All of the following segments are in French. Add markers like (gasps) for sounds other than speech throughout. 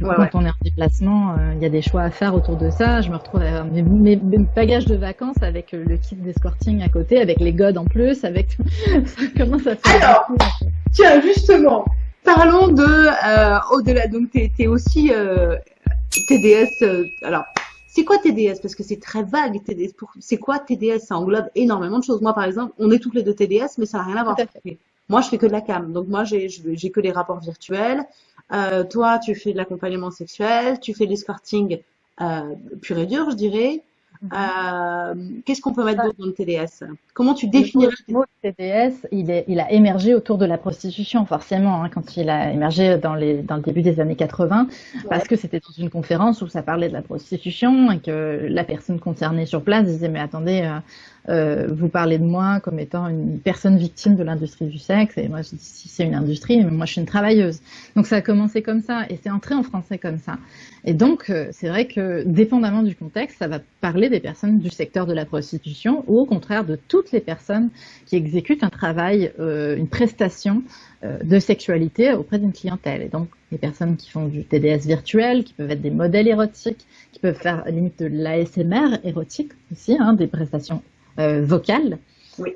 quand on est en déplacement, euh, il y a des choix à faire autour de ça. Je me retrouve avec mes, bagages de vacances avec le kit d'escorting à côté, avec les godes en plus, avec comment (laughs) ça fait Alors, tiens, justement, parlons de euh, au-delà. Donc, tu es, aussi euh, TDS. alors, c'est quoi TDS Parce que c'est très vague. TDS. C'est quoi TDS Ça englobe énormément de choses. Moi, par exemple, on est toutes les deux TDS, mais ça n'a rien à voir. Moi, je fais que de la cam. Donc, moi, j'ai que les rapports virtuels. Euh, toi, tu fais de l'accompagnement sexuel, tu fais de l'escorting euh, pur et dur, je dirais. Mhm. Euh, qu'est-ce qu'on peut mettre d'autre dans le TDS Comment tu définirais le mot TDS il, est, il a émergé autour de la prostitution, forcément, hein, quand il a émergé dans, les, dans le début des années 80, parce que c'était toute une conférence où ça parlait de la prostitution et que la personne concernée sur place disait mais attendez, euh, vous parlez de moi comme étant une personne victime de l'industrie du sexe, et moi je dis si c'est une industrie, mais moi je suis une travailleuse. Donc ça a commencé comme ça, et c'est entré en français comme ça. Et donc euh, c'est vrai que dépendamment du contexte, ça va parler des personnes du secteur de la prostitution, ou au contraire de toutes les personnes qui exécutent un travail, euh, une prestation de sexualité auprès d'une clientèle. Et donc les personnes qui font du TDS virtuel, qui peuvent être des modèles érotiques, qui peuvent faire limite de l'ASMR érotique aussi, hein, des prestations vocale.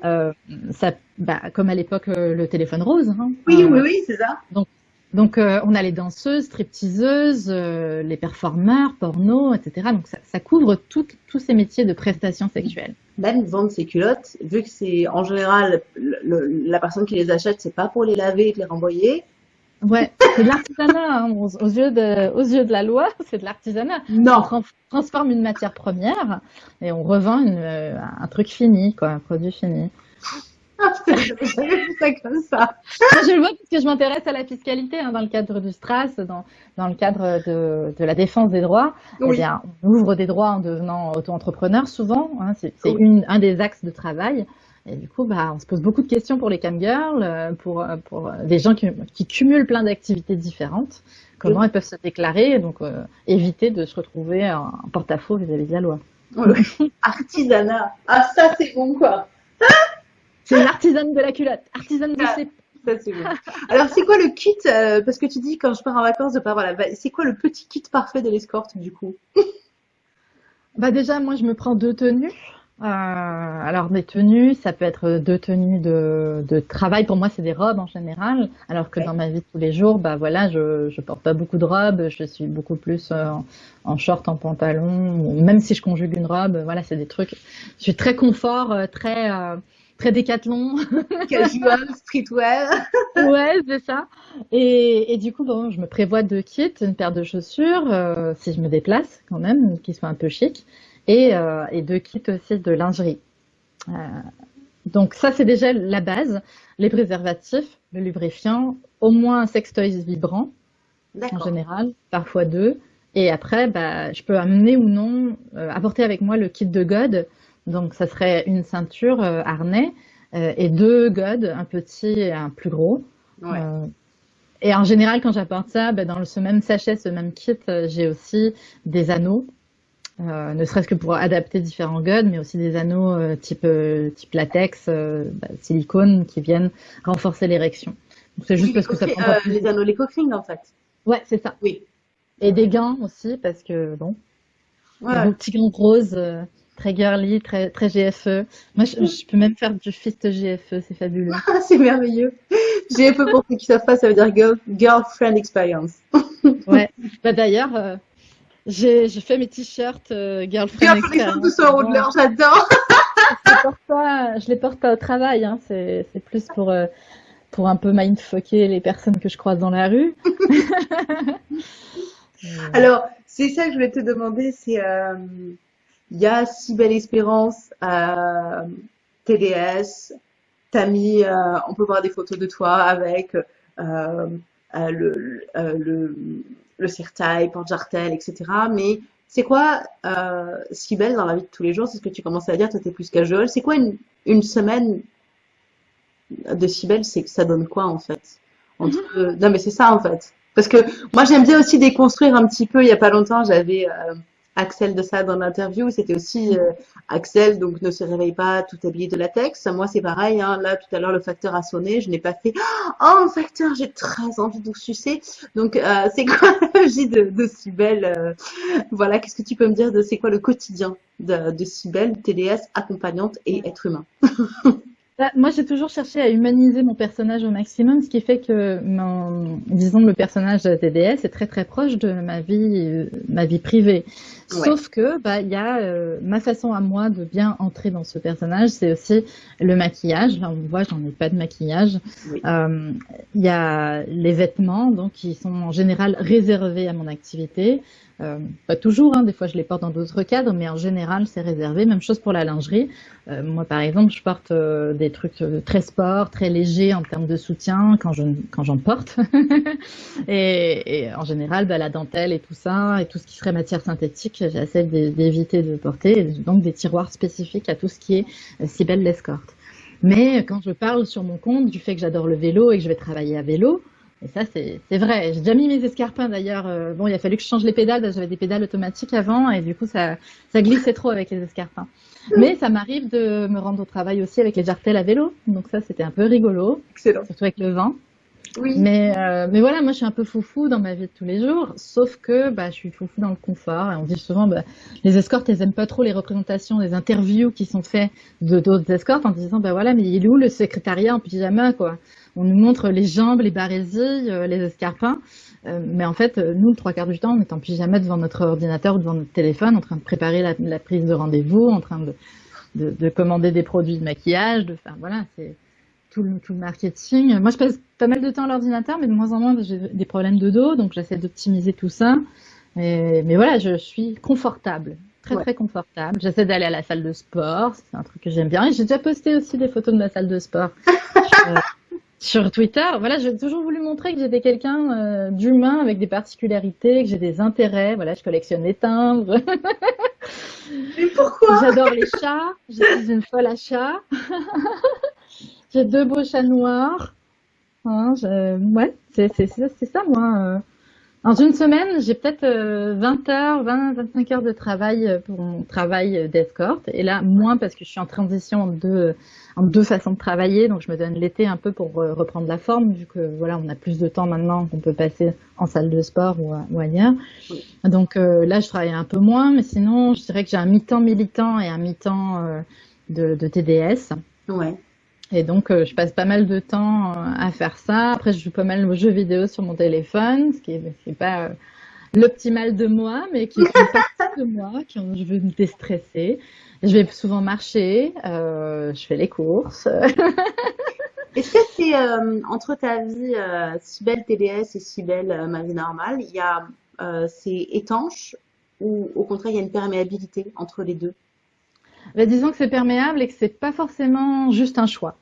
Euh, ça, bah, comme à l'époque euh, le téléphone rose. Hein. oui, oui, oui, c'est ça. Donc, donc on a les danseuses, stripteaseuses, les performeurs, porno, etc. Donc ça, ça couvre tous ces métiers de prestations sexuelles. Même vendre ses culottes, vu que c'est en général la personne qui les achète, c'est pas pour les laver et les renvoyer, Ouais, c'est de l'artisanat. Hein. Aux, yeux de, aux yeux de la loi, (laughs) c'est de l'artisanat. Non. On transforme une matière première et on revend une, euh, un truc fini, quoi, un produit fini. (laughs) Ah, ça comme ça. Je le vois parce que je m'intéresse à la fiscalité hein, dans le cadre du STRAS, dans, dans le cadre de, de la défense des droits. Eh oui. Eh bien, on ouvre des droits en devenant auto-entrepreneur souvent. Hein, c'est un des axes de travail. Et du coup, bah, on se pose beaucoup de questions pour les camgirls, euh, pour, euh, pour des gens qui, qui cumulent plein d'activités différentes. Comment elles peuvent se déclarer, donc euh, éviter de se retrouver en porte-à-faux vis-à-vis de la loi. (laughs) Artisanat. Ah, ça, c'est bon, quoi. c'est l'artisane de la culotte. Artisane de ses... Ça, c'est bon. Alors, c'est quoi le kit Parce que tu dis, quand je pars en vacances, de pas voilà, c'est quoi le petit kit parfait de l'escorte, du coup? Bah déjà, moi, je me prends deux tenues. Euh, alors des tenues, ça peut être deux tenues de, de travail. Pour moi, c'est des robes en général. Alors que dans ma vie de tous les jours, bah voilà, je, je porte pas beaucoup de robes. Je suis beaucoup plus euh, en, short, en pantalon. Même si je conjugue une robe, voilà, c'est des trucs. Je suis très confort, euh, très très décathlon. (laughs) Casual, streetwear. ouais, c'est ça. Et, et, du coup, bon, je me prévois deux kits, une paire de chaussures, si je me déplace quand même, qui soient un peu chic et, euh, et deux kits aussi de lingerie. Euh, donc ça, c'est déjà la base. Les préservatifs, le lubrifiant, au moins un sextoy vibrant, en général, parfois deux. Et après, bah, je peux amener ou non, euh, apporter avec moi le kit de God. Donc ça serait une ceinture euh, harnais et deux God, un petit et un plus gros. Ouais. et en général, quand j'apporte ça, bah, dans ce même sachet, ce même kit, j'ai aussi des anneaux euh, ne serait-ce que pour adapter différents guns, mais aussi des anneaux euh, type, euh, type latex, bah, silicone, qui viennent renforcer l'érection. C'est juste parce que ça prend plus... Les anneaux, les coquilles, en fait. Ouais, c'est ça. Oui. Et des gants aussi, parce que bon, ouais. des petits gants roses, très girly, très très GFE. Moi, je, peux même faire du fist GFE, c'est fabuleux. (laughs) c'est merveilleux. GFE pour ceux qui savent pas, ça veut dire girl, girlfriend experience. ouais. Bah d'ailleurs j'ai fait mes t-shirts euh, Girlfriend Experience. de l'heure, j'adore. (laughs) je les porte pas au travail, hein. c'est plus pour, euh, pour un peu mindfucker les personnes que je croise dans la rue. (laughs) Alors, c'est ça que je voulais te demander, c'est euh, il y a si belle espérance à TDS, t'as mis, euh, on peut voir des photos de toi avec euh, le, le le cirtail, porte-jartel, etc. Mais c'est quoi euh, si belle dans la vie de tous les jours? C'est ce que tu commençais à dire, tu étais plus casual. C'est quoi une, une, semaine de si belle C'est que ça donne quoi en fait? Entre... Mhm. Non mais c'est ça en fait. Parce que moi j'aime bien aussi déconstruire un petit peu. Il y a pas longtemps, j'avais euh, Axel de ça dans l'interview. C'était aussi euh, Axel, donc ne se réveille pas tout habillé de latex. Moi, c'est pareil. Hein. Là, tout à l'heure, le facteur a sonné. Je n'ai pas fait (gasps) Oh, facteur, j'ai très envie de vous sucer. Donc, euh, c'est quoi (laughs) la vie de, de Cybelle euh, Voilà, qu'est-ce que tu peux me dire de c'est quoi le quotidien de, de Cybelle, TDS, accompagnante et être humain? (laughs) Bah, moi, j'ai toujours cherché à humaniser mon personnage au maximum, ce qui fait que, mon, disons, le personnage de TDS est très très proche de ma vie, ma vie privée. Sauf que, bah, il y a euh, ma façon à moi de bien entrer dans ce personnage, c'est aussi le maquillage. Là, on voit, j'en ai pas de maquillage. Euh, il y a les vêtements, donc qui sont en général réservés à mon activité. Euh, pas toujours, hein, des fois je les porte dans d'autres cadres, mais en général c'est réservé. Même chose pour la lingerie. Euh, moi par exemple, je porte des trucs très sport, très légers en termes de soutien quand je quand j'en porte. (laughs) et, et, en général, bah, la dentelle et tout ça, et tout ce qui serait matière synthétique, j'essaie d'éviter de porter. donc des tiroirs spécifiques à tout ce qui est si belle l'escorte. Mais quand je parle sur mon compte du fait que j'adore le vélo et que je vais travailler à vélo, et ça, c'est vrai. J'ai déjà mis mes escarpins d'ailleurs. Euh, bon, il a fallu que je change les pédales. J'avais des pédales automatiques avant et du coup, ça, ça glissait trop avec les escarpins. Mais ça m'arrive de me rendre au travail aussi avec les jartelles à vélo. Donc ça, c'était un peu rigolo. Excellent. Surtout avec le vent. Oui. Mais, euh, mais voilà, moi je suis un peu foufou dans ma vie de tous les jours, sauf que bah, je suis foufou dans le confort. Et on dit souvent, bah, les escortes, elles aiment pas trop les représentations, les interviews qui sont faites de d'autres escortes en disant, bah voilà, mais il est où le secrétariat en pyjama, quoi? On nous montre les jambes, les barésies, euh, les escarpins. Euh, mais en fait, nous, le trois quarts du temps, on est en pyjama devant notre ordinateur ou devant notre téléphone, en train de préparer la, prise de rendez-vous, en train de, commander des produits de maquillage, de faire, voilà, c'est tout le, tout le marketing. Moi, je passe pas mal de temps à l'ordinateur, mais de moins en moins, j'ai des problèmes de dos, donc j'essaie d'optimiser tout ça. mais voilà, je suis confortable très très confortable. J'essaie d'aller à la salle de sport, c'est un truc que j'aime bien. Et j'ai déjà posté aussi des photos de ma salle de sport. (laughs) sur Twitter, voilà, j'ai toujours voulu montrer que j'étais quelqu'un euh, d'humain avec des particularités, que j'ai des intérêts. Voilà, je collectionne les timbres. Mais pourquoi? J'adore les chats. Je suis une folle à chats. (laughs) j'ai deux beaux chats noirs. Hein, ouais, c'est ça, moi. Euh. Dans une semaine, j'ai peut-être 20 euh, heures, 20, 25 heures de travail euh, pour mon travail d'escorte. Et là, moins parce que je suis en transition en deux, façons de travailler. Donc, je me donne l'été un peu pour reprendre la forme, vu que voilà, on a plus de temps maintenant qu'on peut passer en salle de sport ou, ailleurs. Donc là, je travaille un peu moins, mais sinon, je dirais que j'ai un mi-temps militant et un mi-temps de, de TDS. Ouais. Et donc, euh, je passe pas mal de temps euh, à faire ça. Après, je joue pas mal aux jeux vidéo sur mon téléphone, ce qui est, pas euh, l'optimal de moi, mais qui est une (laughs) partie de moi, quand je veux me déstresser. Je vais souvent marcher, je fais les courses. (laughs) Est-ce que c'est entre ta vie si belle TDS et si belle ma vie normale, il y a c'est étanche ou au contraire il y a une perméabilité entre les deux? Bah, disons que c'est perméable et que c'est pas forcément juste un choix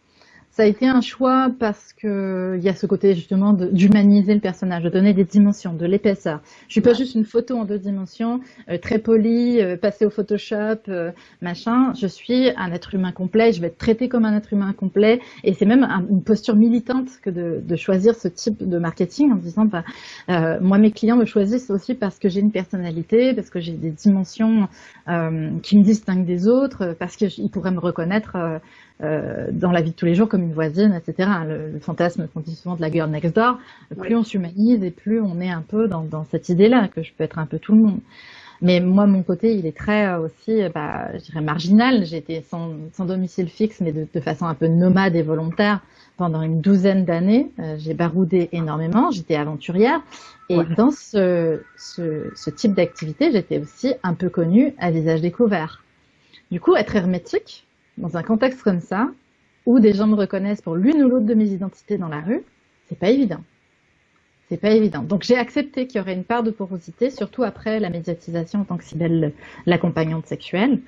ça a été un choix parce que il y a ce côté justement d'humaniser le personnage, de donner des dimensions, de l'épaisseur. Je suis pas juste une photo en deux dimensions, euh, très polie, euh, passée au Photoshop, euh, machin. Je suis un être humain complet. Je vais être traité comme un être humain complet. Et c'est même une posture militante que de, de, choisir ce type de marketing en disant, bah, moi mes clients me choisissent aussi parce que j'ai une personnalité, parce que j'ai des dimensions qui me distinguent des autres, parce qu'ils pourraient me reconnaître euh, dans la vie de tous les jours comme une voisine, etc. Le, fantasme qu'on dit souvent de la girl next door, plus on s'humanise et plus on est un peu dans, dans cette idée-là que je peux être un peu tout le monde. Mais moi, mon côté, il est très euh, aussi, bah, je dirais marginal. J'étais sans, sans, domicile fixe, mais de, de, façon un peu nomade et volontaire pendant une douzaine d'années. Euh, j'ai baroudé énormément, j'étais aventurière. Et dans ce, ce, ce type d'activité, j'étais aussi un peu connue à visage découvert. Du coup, être hermétique, dans un contexte comme ça, où des gens me reconnaissent pour l'une ou l'autre de mes identités dans la rue, c'est pas évident. C'est pas évident. Donc j'ai accepté qu'il y aurait une part de porosité, surtout après la médiatisation en tant que Cybelle l'accompagnante sexuelle,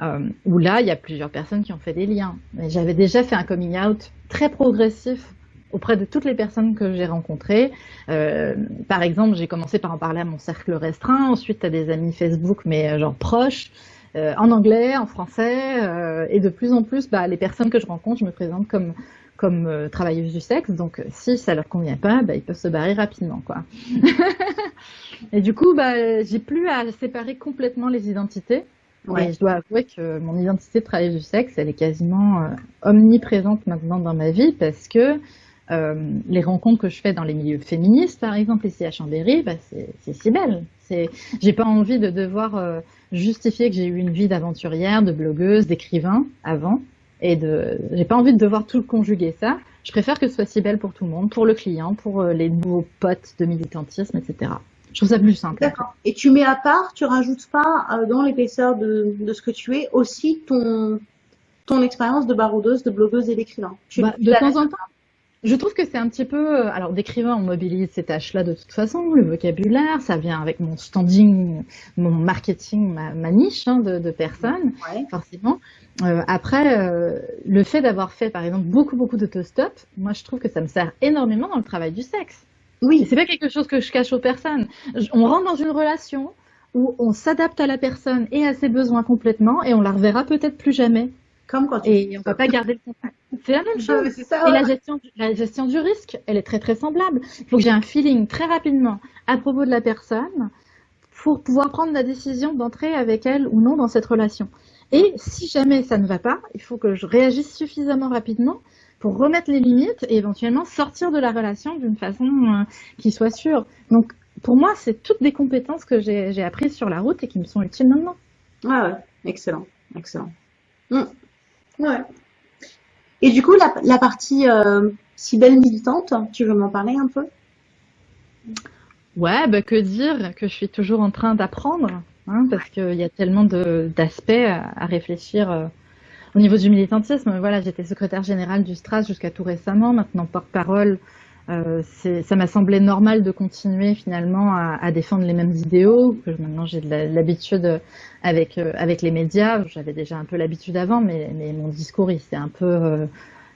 euh, où là il y a plusieurs personnes qui ont fait des liens. J'avais déjà fait un coming out très progressif auprès de toutes les personnes que j'ai rencontrées. Euh, par exemple, j'ai commencé par en parler à mon cercle restreint, ensuite à des amis Facebook, mais euh, genre proches. Euh, en anglais, en français, euh, et de plus en plus, bah, les personnes que je rencontre, je me présente comme comme euh, travailleuses du sexe. Donc, si ça leur convient pas, bah, ils peuvent se barrer rapidement, quoi. (laughs) et du coup, bah, j'ai plus à séparer complètement les identités. Ouais. je dois avouer que mon identité de travailleuse du sexe, elle est quasiment omniprésente maintenant dans ma vie parce que euh, les rencontres que je fais dans les milieux féministes, par exemple, ici à Chambéry, bah, c'est si belle. J'ai pas envie de devoir euh, justifier que j'ai eu une vie d'aventurière, de blogueuse, d'écrivain avant, et de, j'ai pas envie de devoir tout conjuguer ça. Je préfère que ce soit si belle pour tout le monde, pour le client, pour euh, les nouveaux potes de militantisme, etc. Je trouve ça plus simple. D'accord. Et tu mets à part, tu rajoutes pas dans l'épaisseur de, de, ce que tu es aussi ton ton expérience de baroudeuse, de blogueuse et d'écrivain. Bah, de temps en temps, je trouve que c'est un petit peu. Euh, alors, d'écrivain, on mobilise ces tâches-là de toute façon, le vocabulaire, ça vient avec mon standing, mon marketing, ma, niche hein, de, de, personnes, forcément. Euh, après, euh, le fait d'avoir fait, par exemple, beaucoup, beaucoup d'autostop, moi, je trouve que ça me sert énormément dans le travail du sexe. Oui. C'est pas quelque chose que je cache aux personnes. on rentre dans une relation où on s'adapte à la personne et à ses besoins complètement, et on la reverra peut-être plus jamais. Comme quand tu et on peut pas garder le contact. C'est la même (laughs) chose. et la gestion, la gestion du risque, elle est très très semblable. Il faut que j'ai un feeling très rapidement à propos de la personne pour pouvoir prendre la décision d'entrer avec elle ou non dans cette relation. Et si jamais ça ne va pas, il faut que je réagisse suffisamment rapidement pour remettre les limites et éventuellement sortir de la relation d'une façon euh, qui soit sûre. Donc pour moi, c'est toutes des compétences que j'ai apprises sur la route et qui me sont utiles maintenant. Ah ouais, excellent, excellent. Mmh. Ouais. Et du coup, la, la partie euh, si belle militante, tu veux m'en parler un peu? Ouais, bah que dire? Que je suis toujours en train d'apprendre, hein, parce qu'il y a tellement d'aspects à, à, réfléchir euh, au niveau du militantisme. Voilà, j'étais secrétaire générale du STRAS jusqu'à tout récemment, maintenant porte-parole euh, ça m'a semblé normal de continuer finalement à, à, défendre les mêmes idéaux. Que maintenant j'ai de l'habitude avec euh, avec les médias. J'avais déjà un peu l'habitude avant, mais, mais mon discours il s'est un peu euh,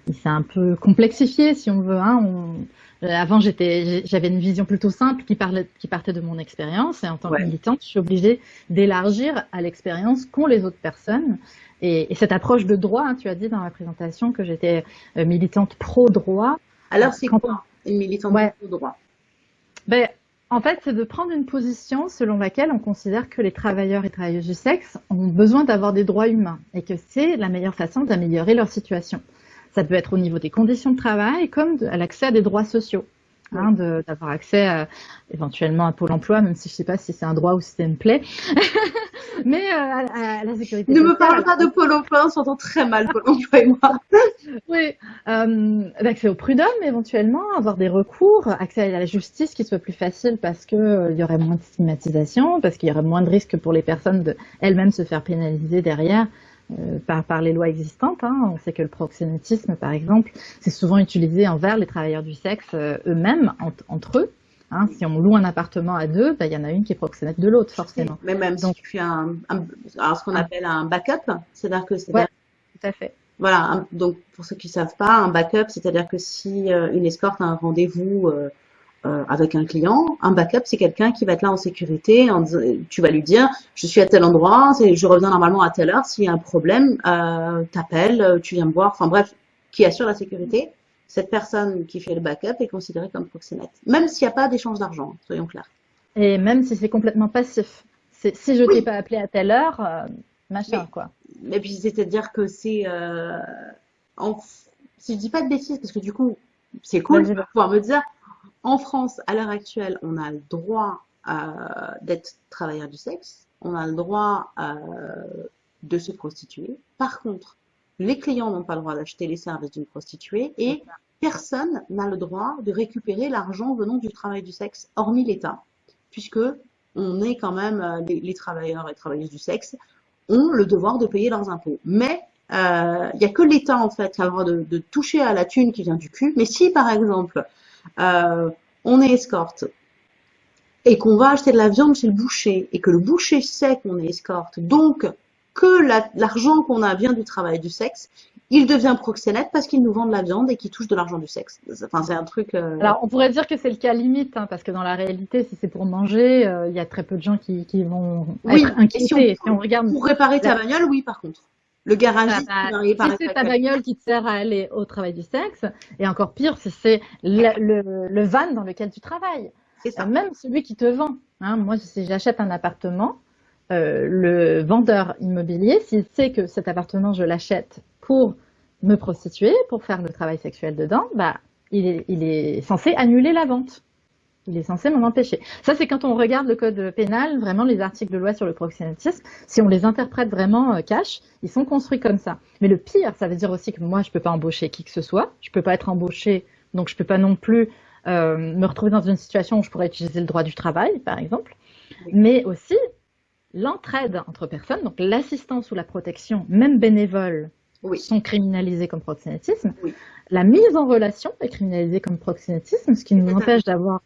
il s'est un peu complexifié si on veut. Hein. On, avant j'avais une vision plutôt simple qui parlait qui partait de mon expérience et en tant que militante je suis obligée d'élargir à l'expérience qu'ont les autres personnes. Et, et, cette approche de droit, hein, tu as dit dans la présentation que j'étais militante pro droit. Alors c'est quoi? Une militante ouais. droit ben, En fait, c'est de prendre une position selon laquelle on considère que les travailleurs et travailleuses du sexe ont besoin d'avoir des droits humains et que c'est la meilleure façon d'améliorer leur situation. Ça peut être au niveau des conditions de travail comme à l'accès à des droits sociaux. Hein, d'avoir accès à, éventuellement à Pôle emploi, même si je ne sais pas si c'est un droit ou si c'est une plaie. (laughs) Mais euh, à, la sécurité. Ne me parle pas de Pôle emploi, on s'entend très mal, Pôle emploi et moi. (laughs) oui, euh, accès au prud'homme éventuellement, avoir des recours, accès à la justice qui soit plus facile parce que euh, il y aurait moins de stigmatisation, parce qu'il y aurait moins de risques pour les personnes de elles-mêmes se faire pénaliser derrière. Euh, par, par, les lois existantes. Hein. On sait que le proxénétisme, par exemple, c'est souvent utilisé envers les travailleurs du sexe euh, eux-mêmes, entre eux. Hein. Si on loue un appartement à deux, bah, il y en a une qui est proxénète de l'autre, forcément. Mais même Donc, si tu fais un, alors ce qu'on appelle un backup, c'est-à-dire que c'est ouais, tout à fait. Voilà, donc pour ceux qui savent pas, un backup, c'est-à-dire que si euh, une escorte a un rendez-vous euh, avec un client. Un backup, c'est quelqu'un qui va être là en sécurité. En, tu vas lui dire, je suis à tel endroit, je reviens normalement à telle heure. S'il y a un problème, euh, t'appelles, euh, tu viens me voir. Enfin bref, qui assure la sécurité. Cette personne qui fait le backup est considérée comme proxénète, même s'il n'y a pas d'échange d'argent, soyons clairs. Et même si c'est complètement passif. Si je t'ai pas appelé à telle heure, euh, machin quoi. Et puis c'est-à-dire que c'est, euh, en... si je dis pas de bêtises, parce que du coup c'est cool de pouvoir me dire, en France, à l'heure actuelle, on a le droit euh, d'être travailleur du sexe, on a le droit euh, de se prostituer. Par contre, les clients n'ont pas le droit d'acheter les services d'une prostituée et personne n'a le droit de récupérer l'argent venant du travail du sexe, hormis l'État, puisque on est quand même euh, les, travailleurs et travailleuses du sexe ont le devoir de payer leurs impôts. Mais il n'y a que l'État en fait qui a le droit de, de, toucher à la thune qui vient du cul. Mais si par exemple euh, on est escorte et qu'on va acheter de la viande chez le boucher et que le boucher sait qu'on est escorte, donc que l'argent qu'on a vient du travail du sexe, il devient proxénète parce qu'il nous vend de la viande et qu'il touche de l'argent du sexe. Enfin, c'est un truc. Euh, Alors, on pourrait dire que c'est le cas limite, hein, parce que dans la réalité, si c'est pour manger, euh, il y a très peu de gens qui, vont être inquiétés. Si on, regarde pour réparer ta bagnole, oui, par contre. Le garagiste Ah, bah, qui va si c'est ta bagnole qui te sert à aller au travail du sexe, et encore pire, si c'est le, le, le van dans lequel tu travailles. C'est ça. Même celui qui te vend. Hein, moi, si j'achète un appartement, euh, le vendeur immobilier, s'il sait que cet appartement, je l'achète pour me prostituer, pour faire le travail sexuel dedans, bah, il est, il est censé annuler la vente. Il est censé m'en empêcher. Ça, c'est quand on regarde le code pénal, vraiment les articles de loi sur le proxénétisme, si on les interprète vraiment euh, cash, ils sont construits comme ça. Mais le pire, ça veut dire aussi que moi, je peux pas embaucher qui que ce soit, je peux pas être embauché, donc je peux pas non plus euh, me retrouver dans une situation où je pourrais utiliser le droit du travail, par exemple, Oui. mais aussi l'entraide entre personnes, donc l'assistance ou la protection, même bénévole, Oui. sont criminalisés comme proxénétisme. Oui. La mise en relation est criminalisée comme proxénétisme, ce qui nous empêche d'avoir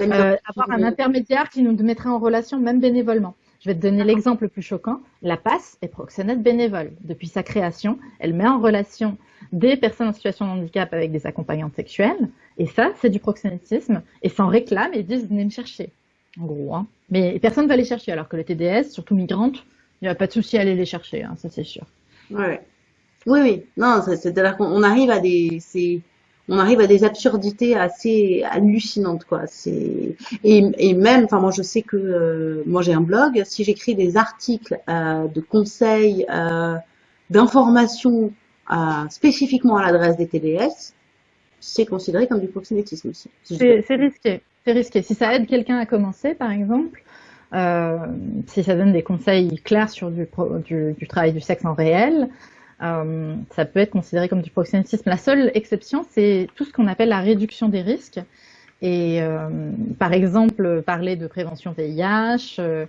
euh, avoir un intermédiaire qui nous mettrait en relation même bénévolement. Je vais te donner l'exemple le plus choquant. La PASS est proxénète bénévole. Depuis sa création, elle met en relation des personnes en situation de handicap avec des accompagnantes sexuelles. Et ça, c'est du proxénétisme. Et s'en réclament et disent venez me chercher. En gros. Hein. Mais personne ne va les chercher. Alors que le TDS, surtout migrantes, il n'y a pas de souci à aller les chercher. Hein, ça, c'est sûr. Ouais. Oui, oui. Non, c'est-à-dire qu'on on arrive à des, c'est, on arrive à des absurdités assez hallucinantes, quoi. C'est, et, et même, enfin, moi, je sais que, euh, moi, j'ai un blog. Si j'écris des articles, euh, de conseils, euh, d'informations, euh, spécifiquement à l'adresse des TDS, c'est considéré comme du proxénétisme aussi. Si C'est risqué. C'est risqué. Si ça aide quelqu'un à commencer, par exemple, euh, si ça donne des conseils clairs sur du, pro- du, du travail du sexe en réel, euh, ça peut être considéré comme du proxénétisme. La seule exception, c'est tout ce qu'on appelle la réduction des risques. Et euh, par exemple, parler de prévention VIH, euh,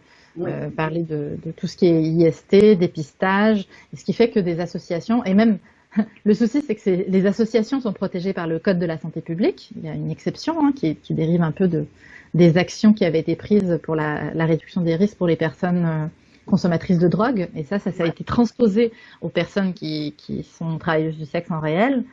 parler de, de tout ce qui est IST, dépistage, ce qui fait que des associations, et même (laughs) le souci, c'est que les associations sont protégées par le Code de la santé publique. Il y a une exception hein, qui, qui dérive un peu de, des actions qui avaient été prises pour la, la réduction des risques pour les personnes consommatrices de drogue. Et ça, ça, ça a été transposé aux personnes qui, qui sont travailleuses du sexe en réel.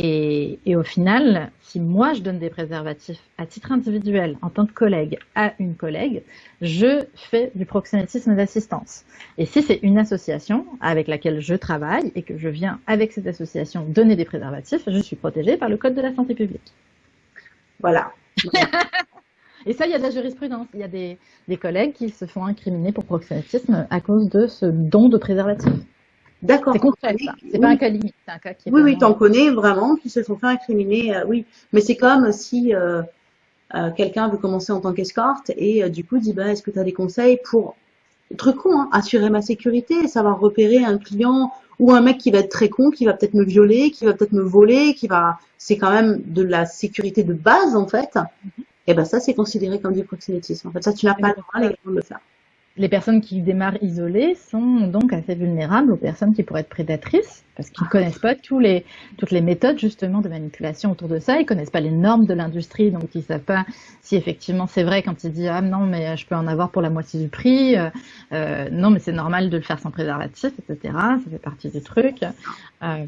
Et, et au final, si moi je donne des préservatifs à titre individuel, en tant que collègue, à une collègue, je fais du proxénétisme d'assistance. Et si c'est une association avec laquelle je travaille et que je viens avec cette association donner des préservatifs, je suis protégée par le Code de la santé publique. Voilà. (laughs) Et ça, il y a de la jurisprudence. Il y a des, des collègues qui se font incriminer pour proxénétisme à cause de ce don de préservatifs. D'accord. C'est concret, ça. C'est pas un cas limite, c'est un cas qui est Oui, oui, vraiment- t'en connais vraiment qui se sont fait incriminer, euh, oui. Mais c'est comme si euh, euh, quelqu'un veut commencer en tant qu'escorte et du coup dit, bah, est-ce que tu as des conseils pour, truc con, hein, assurer ma sécurité, savoir repérer un client ou un mec qui va être très con, qui va peut-être me violer, qui va peut-être me voler, qui va, c'est quand même de la sécurité de base en fait. Et ben ça, c'est considéré comme du proxénétisme. En fait, ça, tu n'as pas le droit légalement de le faire. Les personnes qui démarrent isolées sont donc assez vulnérables aux personnes qui pourraient être prédatrices parce qu'ils ne connaissent pas tous les, toutes les méthodes justement de manipulation autour de ça. Ils connaissent pas les normes de l'industrie, donc ils savent pas si effectivement c'est vrai quand ils disent ah non mais je peux en avoir pour la moitié du prix, euh, euh, non mais c'est normal de le faire sans préservatif, etc. Ça fait partie du truc. Euh,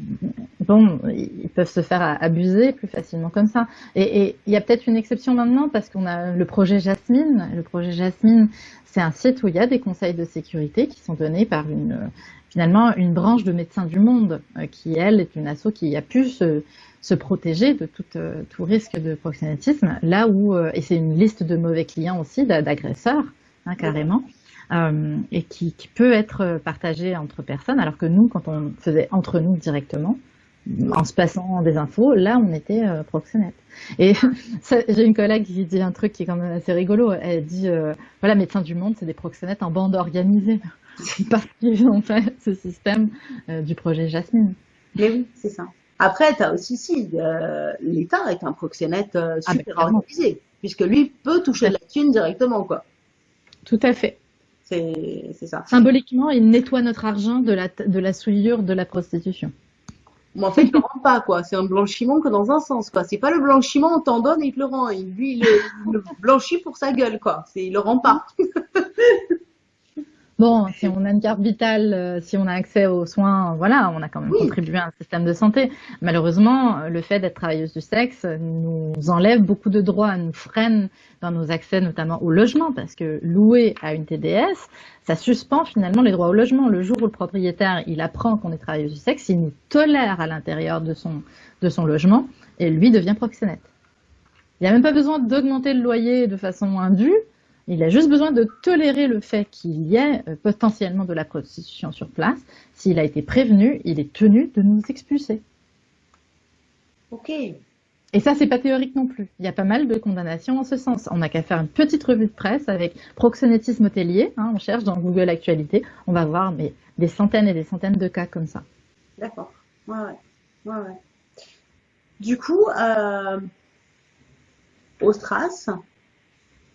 bon, ils peuvent se faire abuser plus facilement comme ça. Et il y a peut-être une exception maintenant parce qu'on a le projet Jasmine. Le projet Jasmine, c'est un site où il y a des conseils de sécurité qui sont donnés par une finalement une branche de Médecins du Monde euh, qui elle est une asso qui a pu se, se protéger de tout, euh, tout risque de proxénétisme. Là où euh, et c'est une liste de mauvais clients aussi d'a- d'agresseurs hein, carrément. et qui, qui peut être partagée entre personnes, alors que nous, quand on faisait entre nous directement, en se passant des infos, là, on était euh, proxénète. Et (laughs) j'ai une collègue qui dit un truc qui est quand même assez rigolo. Elle dit, euh, voilà, Médecins du Monde, c'est des proxénètes en bande organisée. (laughs) Parce qu'ils ont fait ce système euh, du projet Jasmine. Mais oui, c'est ça. Après, tu as aussi, si, euh, l'État est un proxénète Ah, super organisé, puisque lui peut toucher de la thune directement, quoi. Tout à fait. C'est c'est ça. Symboliquement, il nettoie notre argent de la, de la souillure de la prostitution. Mais en fait, il le rend pas, quoi. C'est un blanchiment que dans un sens, quoi. C'est pas le blanchiment, on t'en donne et il te le rend. Lui, il le, le blanchit pour sa gueule, quoi. Il le rend pas. (laughs) Bon, si on a une carte vitale, euh, si on a accès aux soins, voilà, on a quand même contribué à un système de santé. Malheureusement, le fait d'être travailleuse du sexe nous enlève beaucoup de droits, nous freine dans nos accès, notamment au logement, parce que louer à une TDS, ça suspend finalement les droits au logement. Le jour où le propriétaire, il apprend qu'on est travailleuse du sexe, il nous tolère à l'intérieur de son, de son logement et lui devient proxénète. Il n'a même pas besoin d'augmenter le loyer de façon indue, il a juste besoin de tolérer le fait qu'il y ait euh, potentiellement de la prostitution sur place. S'il a été prévenu, il est tenu de nous expulser. Ok. Et ça, c'est pas théorique non plus. Il y a pas mal de condamnations en ce sens. On n'a qu'à faire une petite revue de presse avec proxénétisme hôtelier. Hein, on cherche dans Google Actualité. On va voir mais, des centaines et des centaines de cas comme ça. D'accord. Ouais, ouais. ouais, Du coup, euh, au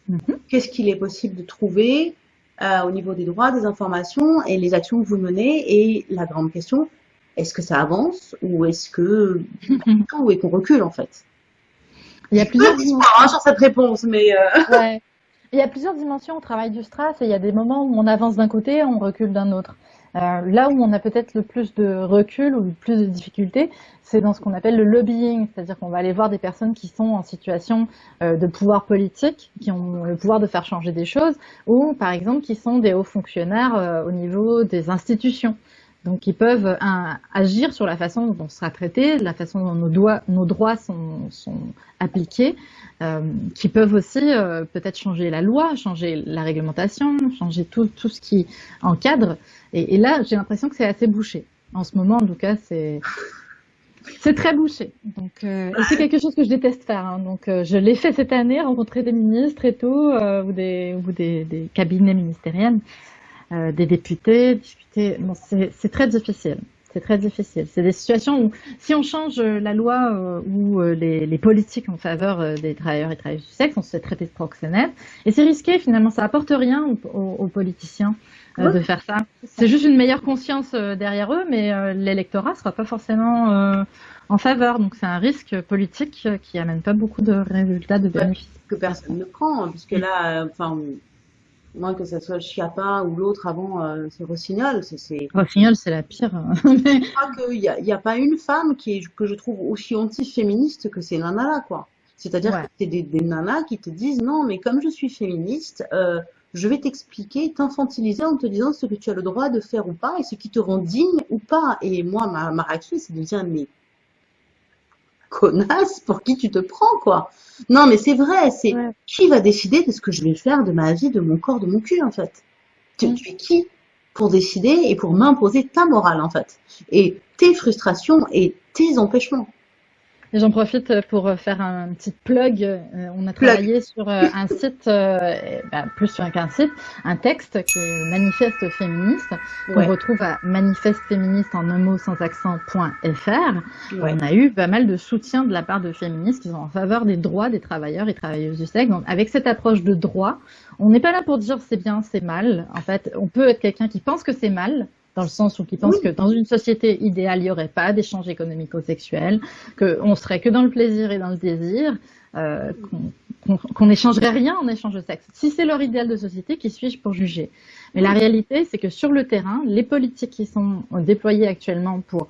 Mhm. Qu'est-ce qu'il est possible de trouver euh, au niveau des droits, des informations et les actions que vous menez Et la grande question, est-ce que ça avance ou est-ce que (laughs) ou est qu'on recule en fait? Il y a plusieurs dimensions hein, sur cette réponse, mais euh... (laughs) il y a plusieurs dimensions au travail du Stras et il y a des moments où on avance d'un côté, on recule d'un autre. Euh, là où on a peut-être le plus de recul ou le plus de difficultés, c'est dans ce qu'on appelle le lobbying, c'est-à-dire qu'on va aller voir des personnes qui sont en situation euh, de pouvoir politique, qui ont le pouvoir de faire changer des choses, ou par exemple qui sont des hauts fonctionnaires euh, au niveau des institutions. Donc ils peuvent agir sur la façon dont on sera traité, la façon dont nos, droits sont, appliqués, euh, qui peuvent aussi euh, peut-être changer la loi, changer la réglementation, changer tout, ce qui encadre. Et, là, j'ai l'impression que c'est assez bouché. En ce moment, en tout cas, c'est très bouché. Donc, euh, c'est quelque chose que je déteste faire. Hein. Donc, je l'ai fait cette année, rencontrer des ministres et tout, ou des, des cabinets ministériels. Euh, des députés, discuter. Bon, c'est très difficile. C'est très difficile. C'est des situations où, si on change la loi euh, ou euh, les, les, politiques en faveur des travailleurs et travailleuses du sexe, on se fait traiter de proxénète. Et c'est risqué, finalement. Ça apporte rien aux, aux, politiciens de faire ça. C'est juste une meilleure conscience derrière eux, mais l'électorat sera pas forcément en faveur. Donc c'est un risque politique qui amène pas beaucoup de résultats, de bénéfices. Que personne ne prend, hein, puisque là, enfin, moi que ce soit Chiappa ou l'autre avant, euh, c'est Rossignol. C'est, Rossignol, c'est la pire. (laughs) je crois qu'il n'y a, y a, pas une femme qui est, que je trouve aussi anti-féministe que ces nanas-là, quoi. C'est-à-dire que c'est des, des, nanas qui te disent non, mais comme je suis féministe, euh, je vais t'expliquer, t'infantiliser en te disant ce que tu as le droit de faire ou pas et ce qui te rend digne ou pas. Et moi, ma, ma réaction, c'est de dire mais connasse, pour qui tu te prends, quoi. Non, mais c'est vrai, c'est qui va décider de ce que je vais faire de ma vie, de mon corps, de mon cul, en fait? Tu, tu es qui pour décider et pour m'imposer ta morale, en fait? Et tes frustrations et tes empêchements. J'en profite pour faire un petit plug. Euh, on a travaillé sur euh, un site, euh, bah, plus sur qu'un site, un texte qui est Manifeste féministe, qu'on retrouve à manifesteféministe en un mot sans accent.fr. On a eu pas mal de soutien de la part de féministes qui sont en faveur des droits des travailleurs et travailleuses du sexe. Donc, avec cette approche de droit, on n'est pas là pour dire c'est bien, c'est mal. En fait, on peut être quelqu'un qui pense que c'est mal, dans le sens où qui pense que dans une société idéale, il n'y aurait pas d'échange économico-sexuel, qu'on serait que dans le plaisir et dans le désir, euh, qu'on n'échangerait rien en échange de sexe. Si c'est leur idéal de société, qui suis-je pour juger? Mais la réalité, c'est que sur le terrain, les politiques qui sont déployées actuellement pour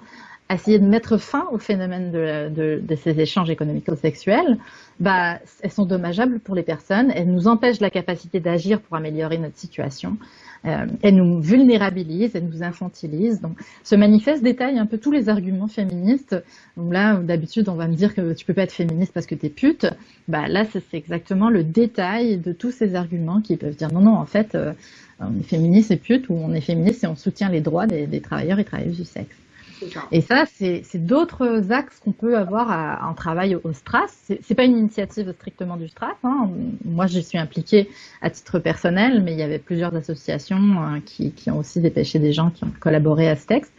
essayer de mettre fin au phénomène de, de, de ces échanges économico-sexuels, bah, elles sont dommageables pour les personnes, elles nous empêchent la capacité d'agir pour améliorer notre situation, euh, elles nous vulnérabilisent, elles nous infantilisent. Donc, ce manifeste détaille un peu tous les arguments féministes. Là, d'habitude, on va me dire que tu peux pas être féministe parce que tu es pute. Bah, là, c'est exactement le détail de tous ces arguments qui peuvent dire non, non, en fait, euh, on est féministe et pute, ou on est féministe et on soutient les droits des travailleurs et travailleuses du sexe. Et ça, c'est d'autres axes qu'on peut avoir en travail au, Stras. C'est pas une initiative strictement du Stras. Hein. Moi, je suis impliquée à titre personnel, mais il y avait plusieurs associations hein, qui, ont aussi dépêché des gens qui ont collaboré à ce texte.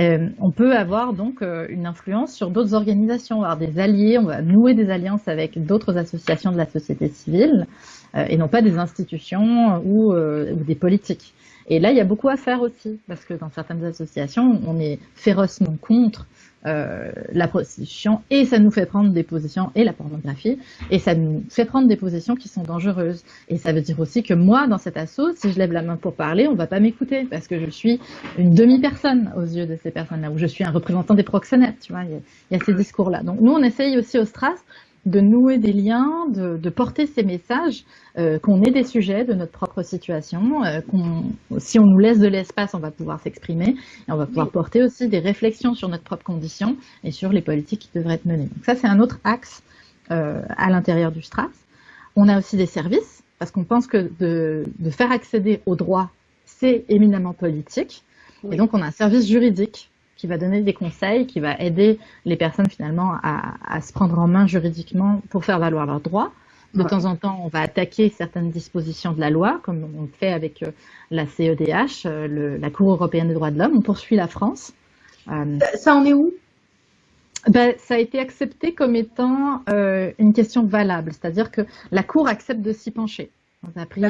Euh, on peut avoir donc euh, une influence sur d'autres organisations, avoir des alliés, on va nouer des alliances avec d'autres associations de la société civile euh, et non pas des institutions ou des politiques. Et là, il y a beaucoup à faire aussi, parce que dans certaines associations, on est férocement contre euh, la prostitution et ça nous fait prendre des positions et la pornographie et ça nous fait prendre des positions qui sont dangereuses. Et ça veut dire aussi que moi, dans cet assaut, si je lève la main pour parler, on va pas m'écouter parce que je suis une demi-personne aux yeux de ces personnes-là ou je suis un représentant des proxénètes. Tu vois, il y a, ces discours-là. Donc nous, on essaye aussi au Stras de nouer des liens, de, de porter ces messages, euh, qu'on ait des sujets de notre propre situation, euh, qu'on, si on nous laisse de l'espace, on va pouvoir s'exprimer et on va pouvoir porter aussi des réflexions sur notre propre condition et sur les politiques qui devraient être menées. Donc ça, c'est un autre axe euh, à l'intérieur du STRAS. On a aussi des services, parce qu'on pense que de, de, faire accéder aux droits, c'est éminemment politique. Et donc, on a un service juridique qui va donner des conseils, qui va aider les personnes finalement à, se prendre en main juridiquement pour faire valoir leurs droits. De temps en temps, on va attaquer certaines dispositions de la loi, comme on fait avec euh, la CEDH, euh, la Cour européenne des droits de l'homme. On poursuit la France. Euh, ça en est où? Ben, ça a été accepté comme étant une question valable, c'est-à-dire que la Cour accepte de s'y pencher. Ça a pris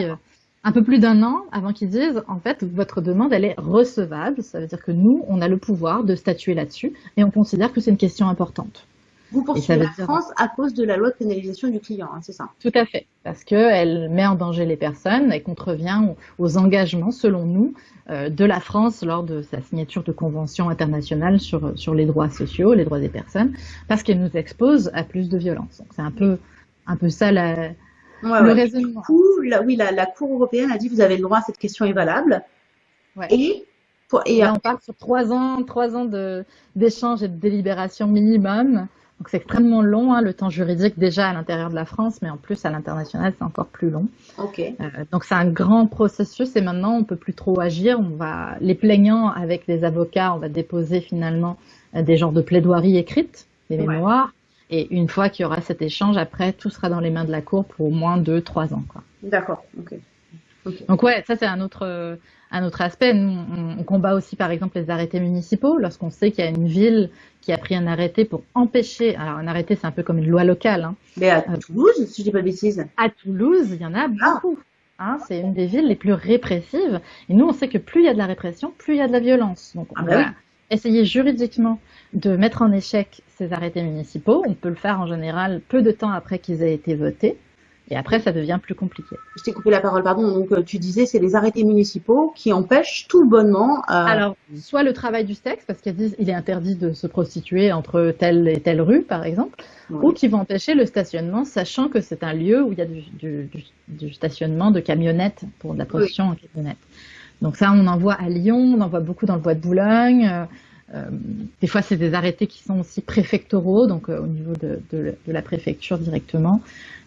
un peu plus d'un an avant qu'ils disent, en fait, votre demande, elle est recevable. Ça veut dire que nous, on a le pouvoir de statuer là-dessus et on considère que c'est une question importante. Vous poursuivez la France à cause de la loi de pénalisation du client, hein, c'est ça? Tout à fait, parce qu'elle met en danger les personnes, elle contrevient aux engagements, selon nous, euh, de la France lors de sa signature de conventions internationales sur, sur les droits sociaux, les droits des personnes, parce qu'elle nous expose à plus de violence. Donc c'est un peu, un peu ça la, du coup, la, oui, la, Cour européenne a dit vous avez le droit, cette question est valable. Et, et on parle sur trois ans, trois ans d'échanges et de délibération minimum. Donc c'est extrêmement long, hein, le temps juridique déjà à l'intérieur de la France, mais en plus à l'international c'est encore plus long. Okay. Euh, donc c'est un grand processus et maintenant on peut plus trop agir. On va les plaignants avec les avocats, on va déposer finalement euh, des genres de plaidoiries écrites, des mémoires. Et une fois qu'il y aura cet échange, après, tout sera dans les mains de la Cour pour au moins deux, trois ans. D'accord, ok. Donc ouais, ça c'est un autre, un autre aspect. Nous, on, combat aussi par exemple les arrêtés municipaux lorsqu'on sait qu'il y a une ville qui a pris un arrêté pour empêcher. Alors un arrêté, c'est un peu comme une loi locale. Hein. Mais à euh, Toulouse, si je dis pas de bêtises. À Toulouse, il y en a ah. beaucoup. Hein, c'est une des villes les plus répressives. Et nous, on sait que plus il y a de la répression, plus il y a de la violence. Donc on ah, bah essayer juridiquement de mettre en échec ces arrêtés municipaux. On peut le faire en général peu de temps après qu'ils aient été votés. Et après, ça devient plus compliqué. Je t'ai coupé la parole, pardon. Donc, euh, tu disais, c'est les arrêtés municipaux qui empêchent tout bonnement. Euh... Alors, soit le travail du sexe, parce qu'il est interdit de se prostituer entre telle et telle rue, par exemple, ou qui vont empêcher le stationnement, sachant que c'est un lieu où il y a du, du, du, stationnement de camionnettes pour de la prostitution en camionnette. Donc ça, on en voit à Lyon, on en voit beaucoup dans le bois de Boulogne. Euh, euh, des fois, c'est des arrêtés qui sont aussi préfectoraux, donc euh, au niveau de, de, de, la préfecture directement.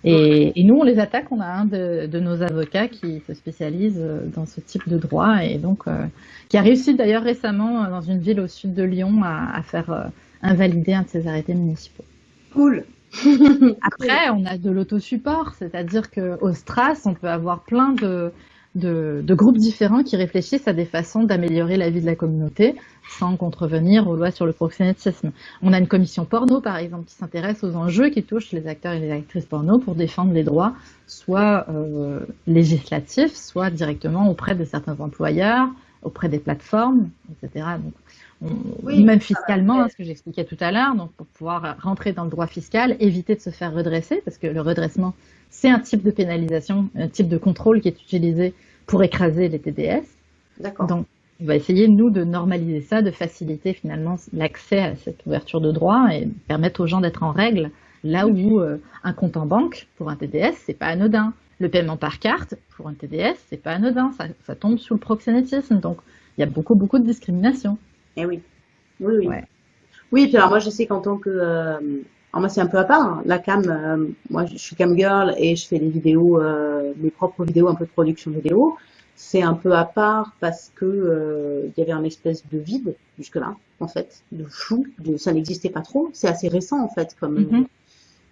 Et, et, nous, on les attaque. On a un de, de, nos avocats qui se spécialise dans ce type de droit et donc qui a réussi d'ailleurs récemment dans une ville au sud de Lyon à, à faire invalider un de ces arrêtés municipaux. Cool. (laughs) Après, on a de l'autosupport, c'est-à-dire qu'au Stras, on peut avoir plein de de, groupes différents qui réfléchissent à des façons d'améliorer la vie de la communauté sans contrevenir aux lois sur le proxénétisme. On a une commission porno, par exemple, qui s'intéresse aux enjeux qui touchent les acteurs et les actrices porno pour défendre les droits, soit euh, législatifs, soit directement auprès de certains employeurs, auprès des plateformes, etc. Donc, oui, même fiscalement, hein, ce que j'expliquais tout à l'heure, donc pour pouvoir rentrer dans le droit fiscal, éviter de se faire redresser, parce que le redressement, c'est un type de pénalisation, un type de contrôle qui est utilisé pour écraser les TDS. D'accord. Donc, on va essayer, nous, de normaliser ça, de faciliter finalement l'accès à cette ouverture de droit et permettre aux gens d'être en règle là où euh, un compte en banque pour un TDS, c'est pas anodin. Le paiement par carte pour un TDS, c'est pas anodin. Ça, ça, tombe sous le proxénétisme. Donc, il y a beaucoup, beaucoup de discrimination. Eh oui. Oui, oui. Ouais. Oui, puis alors moi, je sais qu'en tant que, euh, alors moi, c'est un peu à part. Hein. La cam, euh, moi, je suis cam girl et je fais des vidéos, euh, mes propres vidéos, un peu de production vidéo. C'est un peu à part parce que euh, il y avait un espèce de vide jusque-là, en fait, de flou. De, ça n'existait pas trop. C'est assez récent, en fait, comme. Mm-hmm.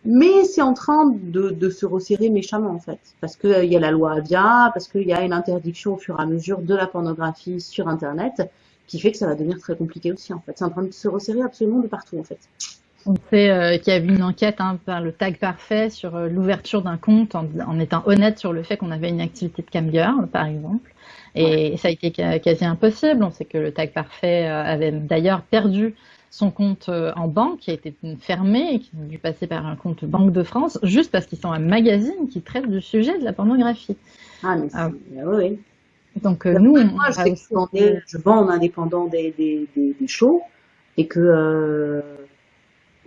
Mais c'est en train de, de, se resserrer méchamment, en fait, parce que il y a la loi Avia, parce qu'il y a une interdiction au fur et à mesure de la pornographie sur Internet, qui fait que ça va devenir très compliqué aussi, en fait. C'est en train de se resserrer absolument de partout, en fait. On sait euh, qu'il y a eu une enquête hein, par le tag parfait sur euh, l'ouverture d'un compte en, étant honnête sur le fait qu'on avait une activité de cam girl, par exemple. Et ça a été quasi impossible. On sait que le tag parfait avait d'ailleurs perdu son compte en banque, qui a été fermé et qui a dû passer par un compte Banque de France, juste parce qu'ils sont un magazine qui traite du sujet de la pornographie. Ah, mais ah. oui. Donc euh, nous, moi, je, vends en indépendant des, des, des, shows et que euh,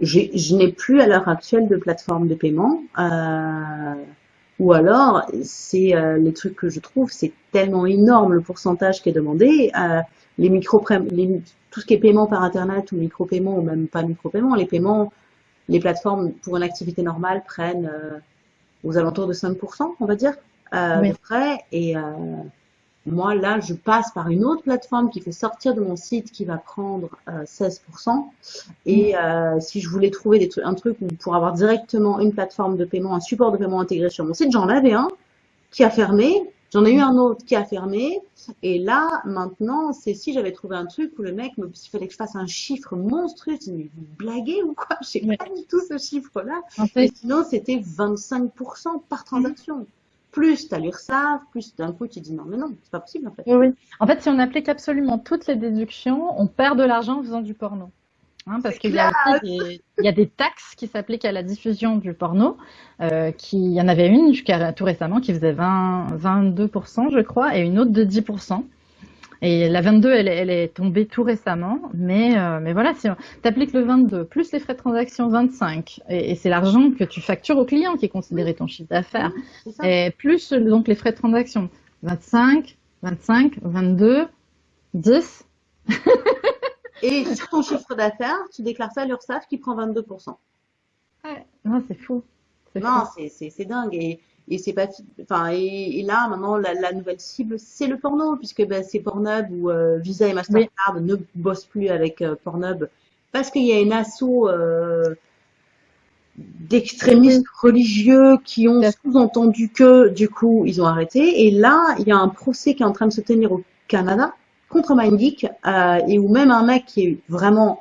je n'ai plus à l'heure actuelle de plateforme de paiement. Euh, ou alors, c'est euh, les trucs que je trouve, c'est tellement énorme le pourcentage qui est demandé. Euh, les micro les, tout ce qui est paiement par internet ou micro-paiement ou même pas micro-paiement, les paiements, les plateformes pour une activité normale prennent aux alentours de 5%, on va dire, de frais. Et moi, là, je passe par une autre plateforme qui fait sortir de mon site qui va prendre 16%. Euh, Et mm. euh, si je voulais trouver des trucs, un truc pour avoir directement une plateforme de paiement, un support de paiement intégré sur mon site, j'en avais un qui a fermé. J'en ai eu un autre qui a fermé. Et là, maintenant, c'est si j'avais trouvé un truc où le mec, me, il fallait que je fasse un chiffre monstrueux. Je me mais vous blaguez ou quoi? Je sais pas du tout ce chiffre-là. En fait... sinon, c'était 25% par transaction plus tu as l'URSSAF, plus d'un coup tu dis non, mais non, c'est pas possible en fait. Oui, En fait, si on applique absolument toutes les déductions, on perd de l'argent en faisant du porno. Hein, parce qu'il y, a des, il y a des taxes qui s'appliquent à la diffusion du porno. Euh, qui, il y en avait une jusqu'à tout récemment qui faisait 20, 22%, je crois, et une autre de 10%. Et la 22, elle, elle est tombée tout récemment, mais, euh, mais voilà, si tu appliques le 22, plus les frais de transaction 25, et, c'est l'argent que tu factures au client qui est considéré ton chiffre d'affaires, et plus donc les frais de transaction 25, 25, 22, 10. Et sur ton chiffre d'affaires, tu déclares ça à l'URSSAF qui prend 22%. Ouais, non, c'est fou. Non, c'est dingue. Et, et c'est pas enfin et, là maintenant la, nouvelle cible c'est le porno puisque ben, c'est Pornhub ou euh, Visa et Mastercard ne bossent plus avec euh, Pornhub parce qu'il y a une asso euh, d'extrémistes religieux qui ont sous-entendu que du coup ils ont arrêté. Et là il y a un procès qui est en train de se tenir au Canada contre MindGeek et où même un mec qui est vraiment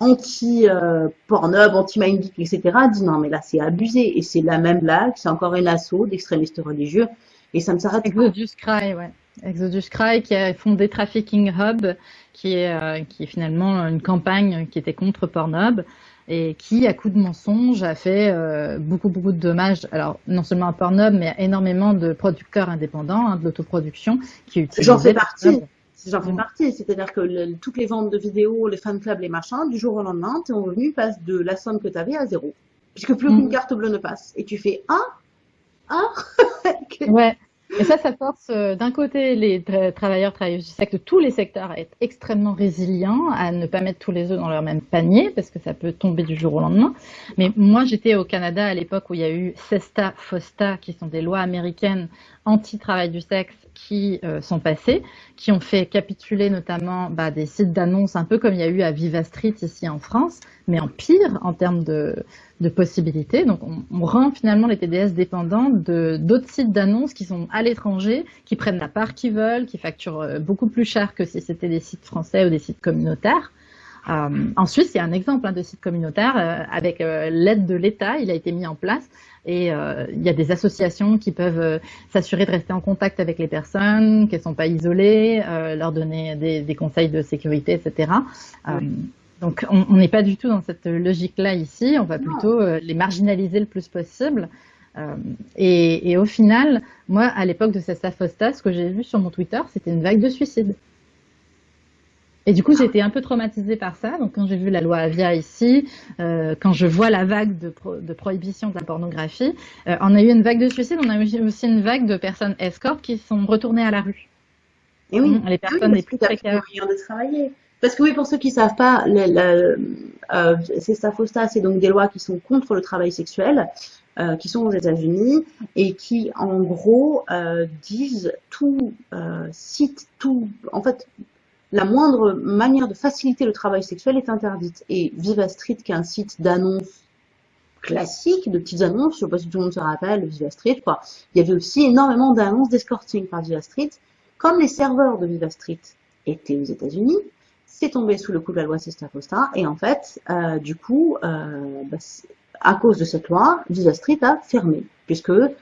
anti-Pornhub, euh, anti-Mindgeek, etc., dit non, mais là, c'est abusé. Et c'est la même blague, c'est encore un assaut d'extrémistes religieux. Et ça me s'arrête Exodus Cry, ouais. Exodus Cry qui a fondé Trafficking Hub, qui est, euh, qui est finalement une campagne qui était contre Pornhub et qui, à coup de mensonges, a fait euh, beaucoup, beaucoup de dommages. Alors, non seulement à Pornhub, mais à énormément de producteurs indépendants, hein, de l'autoproduction, qui utilisent J'en fais partie j'en fais partie. C'est-à-dire que toutes les ventes de vidéos, les fan clubs, les machins, du jour au lendemain, tes revenus passent de la somme que tu avais à zéro. Puisque plus aucune mm. carte bleue ne passe. Et tu fais ah (laughs) Ah Ouais. Et ça, ça force euh, d'un côté les travailleurs, travailleuses du secteur, tous les secteurs à être extrêmement résilients, à ne pas mettre tous les œufs dans leur même panier, parce que ça peut tomber du jour au lendemain. Mais moi, j'étais au Canada à l'époque où il y a eu CESTA, FOSTA, qui sont des lois américaines anti-travail du sexe qui euh, sont passées, qui ont fait capituler notamment bah, des sites d'annonces, un peu comme il y a eu à Viva Street ici en France, mais en pire en termes de, de possibilités. Donc on, on, rend finalement les TDS dépendants d'autres sites d'annonces qui sont à l'étranger, qui prennent la part qu'ils veulent, qui facturent euh, beaucoup plus cher que si c'était des sites français ou des sites communautaires. Euh, en Suisse, il y a un exemple hein, de site communautaire euh, avec euh, l'aide de l'État, il a été mis en place et il y a des associations qui peuvent s'assurer de rester en contact avec les personnes, qu'elles sont pas isolées, leur donner des, des, conseils de sécurité, etc. donc on n'est pas du tout dans cette logique-là ici, on va plutôt les marginaliser le plus possible. Et, et, au final, moi, à l'époque de cette Fosta, ce que j'ai vu sur mon Twitter, c'était une vague de suicides. Et du coup, j'ai été un peu traumatisée par ça. Donc, quand j'ai vu la loi Avia ici, euh, quand je vois la vague de, de prohibition de la pornographie, euh, on a eu une vague de suicide, on a eu aussi une vague de personnes escortes qui sont retournées à la rue. Et oui, les personnes les plus précaires. de travailler. Parce que oui, pour ceux qui savent pas, euh, c'est Stafosta, c'est donc des lois qui sont contre le travail sexuel, euh, qui sont aux États-Unis et qui, en gros, euh, disent tout euh, site, tout, en fait, la moindre manière de faciliter le travail sexuel est interdite. Et Viva Street, qui est un site d'annonces classique, de petites annonces, je sais pas si tout le monde se rappelle, Viva Street. Il y avait aussi énormément d'annonces d'escorting par Viva Street. Comme les serveurs de Viva Street étaient aux États-Unis, c'est tombé sous le coup de la loi Sesta Fosta, et en fait, euh, du coup, euh, bah, à cause de cette loi, Viva Street a fermé, puisque euh,